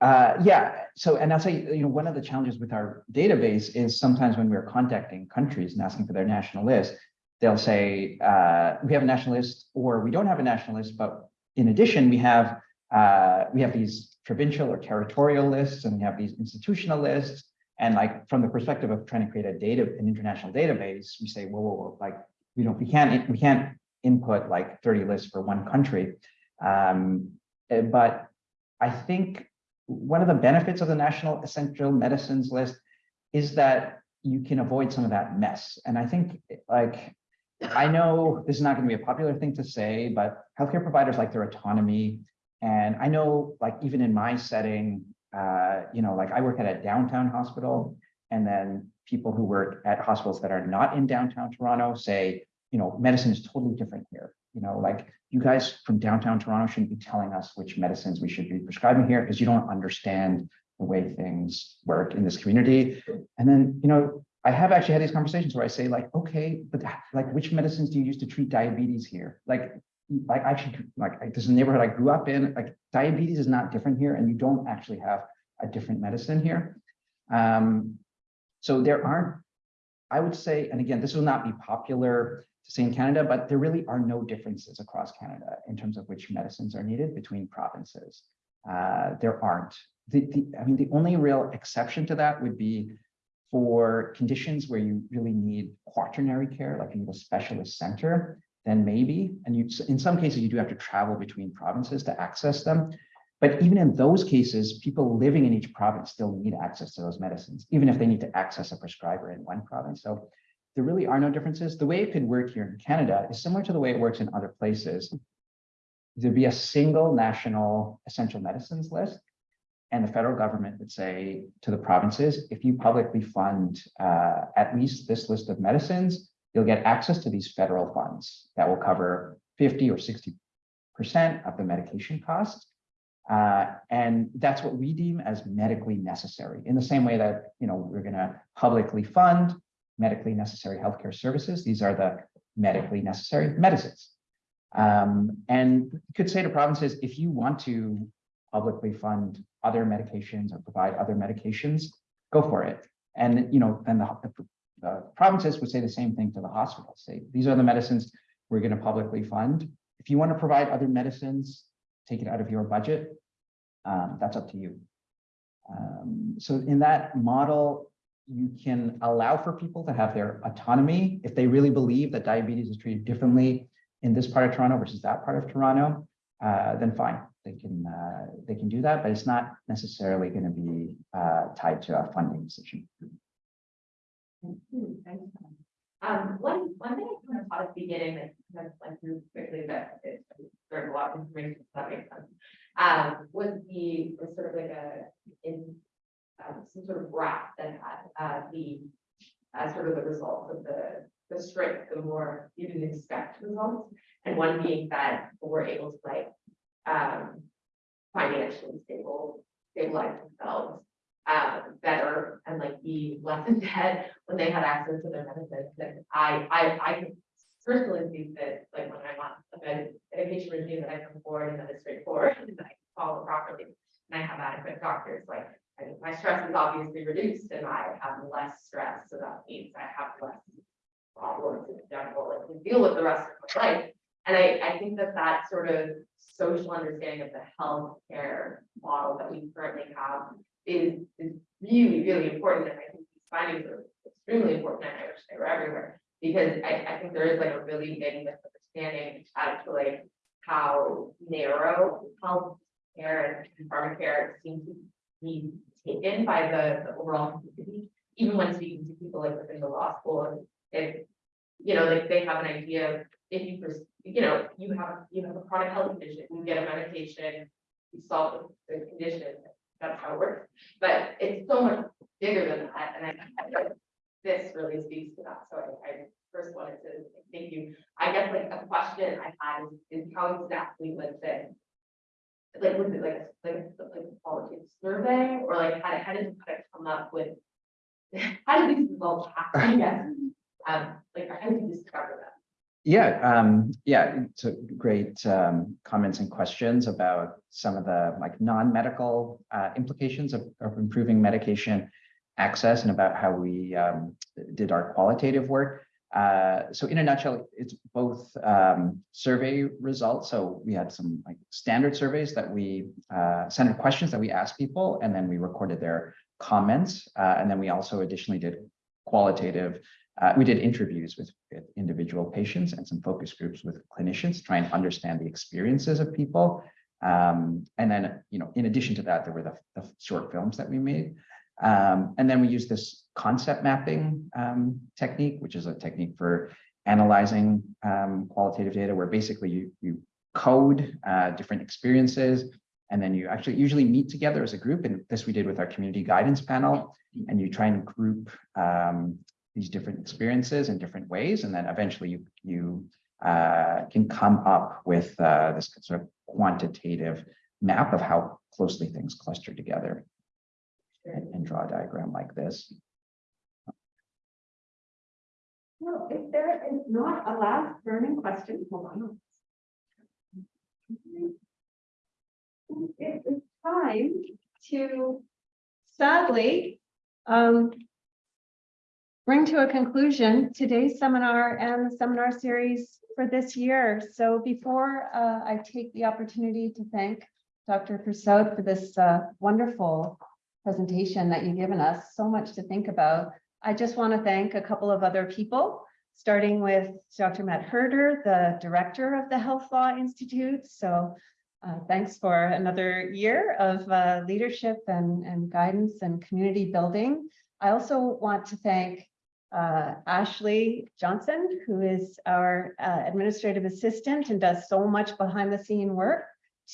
uh, yeah, so, and I'll say, you know, one of the challenges with our database is sometimes when we're contacting countries and asking for their national list, they'll say, uh, we have a national list, or we don't have a national list, but in addition, we have, uh, we have these provincial or territorial lists, and we have these institutional lists. And like, from the perspective of trying to create a data, an international database, we say, whoa, whoa, whoa, like, we don't, we can't, we can't input like 30 lists for one country. Um, uh, but I think one of the benefits of the National Essential Medicines List is that you can avoid some of that mess. And I think like, I know this is not going to be a popular thing to say, but healthcare providers like their autonomy. And I know like even in my setting, uh, you know, like I work at a downtown hospital and then people who work at hospitals that are not in downtown Toronto say, you know, medicine is totally different here. You know, like you guys from downtown Toronto shouldn't be telling us which medicines we should be prescribing here because you don't understand the way things work in this community. And then, you know, I have actually had these conversations where I say like, okay, but like, which medicines do you use to treat diabetes here? Like, like I actually, like, this neighborhood I grew up in, like, diabetes is not different here, and you don't actually have a different medicine here. Um, so there aren't, I would say, and again, this will not be popular to say in Canada, but there really are no differences across Canada in terms of which medicines are needed between provinces. Uh, there aren't. The, the, I mean, the only real exception to that would be for conditions where you really need quaternary care, like you need a specialist center, then maybe, and you, in some cases, you do have to travel between provinces to access them. But even in those cases, people living in each province still need access to those medicines, even if they need to access a prescriber in one province. So there really are no differences. The way it could work here in Canada is similar to the way it works in other places. There'd be a single national essential medicines list. And the federal government would say to the provinces, if you publicly fund uh, at least this list of medicines, you'll get access to these federal funds that will cover 50 or 60% of the medication costs. Uh, and that's what we deem as medically necessary in the same way that, you know, we're going to publicly fund medically necessary healthcare services. These are the medically necessary medicines. Um, and you could say to provinces, if you want to publicly fund other medications or provide other medications, go for it. And, you know, then the, the, the provinces would say the same thing to the hospitals. Say, these are the medicines we're going to publicly fund. If you want to provide other medicines, take it out of your budget. Um, that's up to you. Um, so in that model, you can allow for people to have their autonomy if they really believe that diabetes is treated differently in this part of Toronto versus that part of Toronto, uh, then fine, they can uh, they can do that, but it's not necessarily going to be uh, tied to a funding decision. Um, one, one thing I kind of thought at the beginning, that kind of went through quickly, but there's a lot of information, so that makes sense. Um, was the, was sort of like a, in, um, some sort of graph that had, uh, the, uh, sort of the results of the, the strike, the more you didn't expect results. And one being that we're able to like, um, financially stable, stabilize themselves uh, better and like be less in debt when they had access to their medicines. And I, I, I can personally see that, like, when I'm on a med- medication regime that I come forward and that is straightforward [LAUGHS] and I follow properly. And I have adequate doctors, like, I mean, my stress is obviously reduced and I have less stress, so that means I have less problems in general, like, to deal with the rest of my life. And I, I think that that sort of social understanding of the healthcare model that we currently have is, is really, really important, and I think these findings are extremely important, and I wish they were everywhere. Because I, I think there is like a really big misunderstanding as to like how narrow health care and pharmacare seem to be taken by the, the overall community. Even when speaking to people like within the law school, if, you know, like they have an idea of if you, you know, you have, you have a chronic health condition, you get a medication, you solve the the condition, that's how it works. But it's so much bigger than that, and I, I this really speaks to that, so I, I first wanted to thank you. I guess like a question I had is, is how exactly was it? Like, was it like, a- like, a- like a qualitative survey, or like, how did, how did you kind of come up with? [LAUGHS] How did these results happen, [LAUGHS] yes? Um, like, how did you discover that? Yeah, um, yeah, a great um, comments and questions about some of the like non-medical uh, implications of, of improving medication access and about how we um, did our qualitative work. Uh, so in a nutshell, it's both um, survey results. So we had some like standard surveys that we uh, questions that we asked people, and then we recorded their comments. Uh, and then we also additionally did qualitative uh, we did interviews with, with individual patients and some focus groups with clinicians, trying to understand the experiences of people. Um, and then, you know, in addition to that, there were the, the short films that we made. Um, and then we used this concept mapping um, technique, which is a technique for analyzing um, qualitative data, where basically you, you code uh, different experiences, and then you actually usually meet together as a group. And this we did with our community guidance panel, and you try and group um, these different experiences in different ways, and then eventually you you uh, can come up with uh, this sort of quantitative map of how closely things cluster together. and and draw a diagram like this. Well, if there is not a last burning question, hold on. It is time to sadly um bring to a conclusion today's seminar and the seminar series for this year. So before uh I take the opportunity to thank Dr. Persaud for this uh wonderful presentation that you've given us, so much to think about. I just want to thank a couple of other people, starting with Dr. Matt Herder, the director of the Health Law Institute. So uh, thanks for another year of uh, leadership and, and guidance and community building. I also want to thank uh, Ashley Johnson, who is our uh, administrative assistant and does so much behind the scene work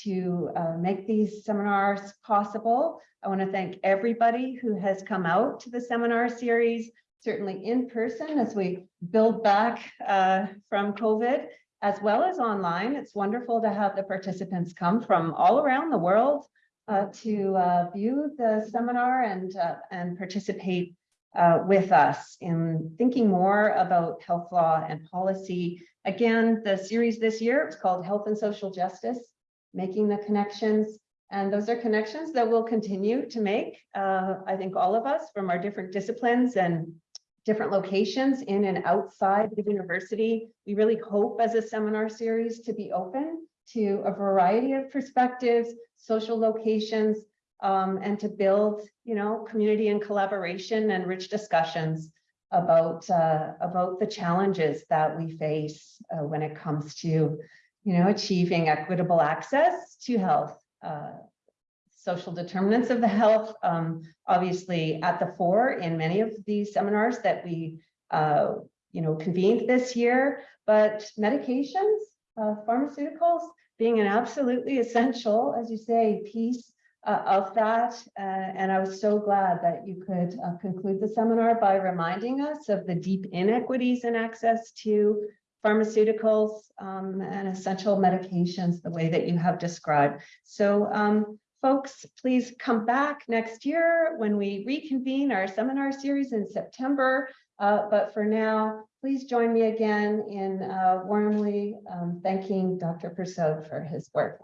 to uh, make these seminars possible. I want to thank everybody who has come out to the seminar series, certainly in person as we build back uh, from COVID, as well as online. It's wonderful to have the participants come from all around the world uh, to uh, view the seminar and, and participate uh, with us in thinking more about health law and policy. Again, the series this year is called Health and Social Justice, Making the Connections and those are connections that we'll continue to make. Uh, I think all of us from our different disciplines and different locations in and outside the university. We really hope as a seminar series to be open to a variety of perspectives, social locations, um, and to build, you know, community and collaboration and rich discussions about uh, about the challenges that we face uh, when it comes to, you know, achieving equitable access to health uh, social determinants of the health, um, obviously at the fore in many of these seminars that we, uh, you know, convened this year, but medications, uh, pharmaceuticals being an absolutely essential, as you say, piece uh, of that. Uh, and I was so glad that you could uh, conclude the seminar by reminding us of the deep inequities in access to pharmaceuticals um, and essential medications, the way that you have described. So um, folks, please come back next year when we reconvene our seminar series in September. Uh, but for now, please join me again in uh, warmly um, thanking Dr. Persaud for his work.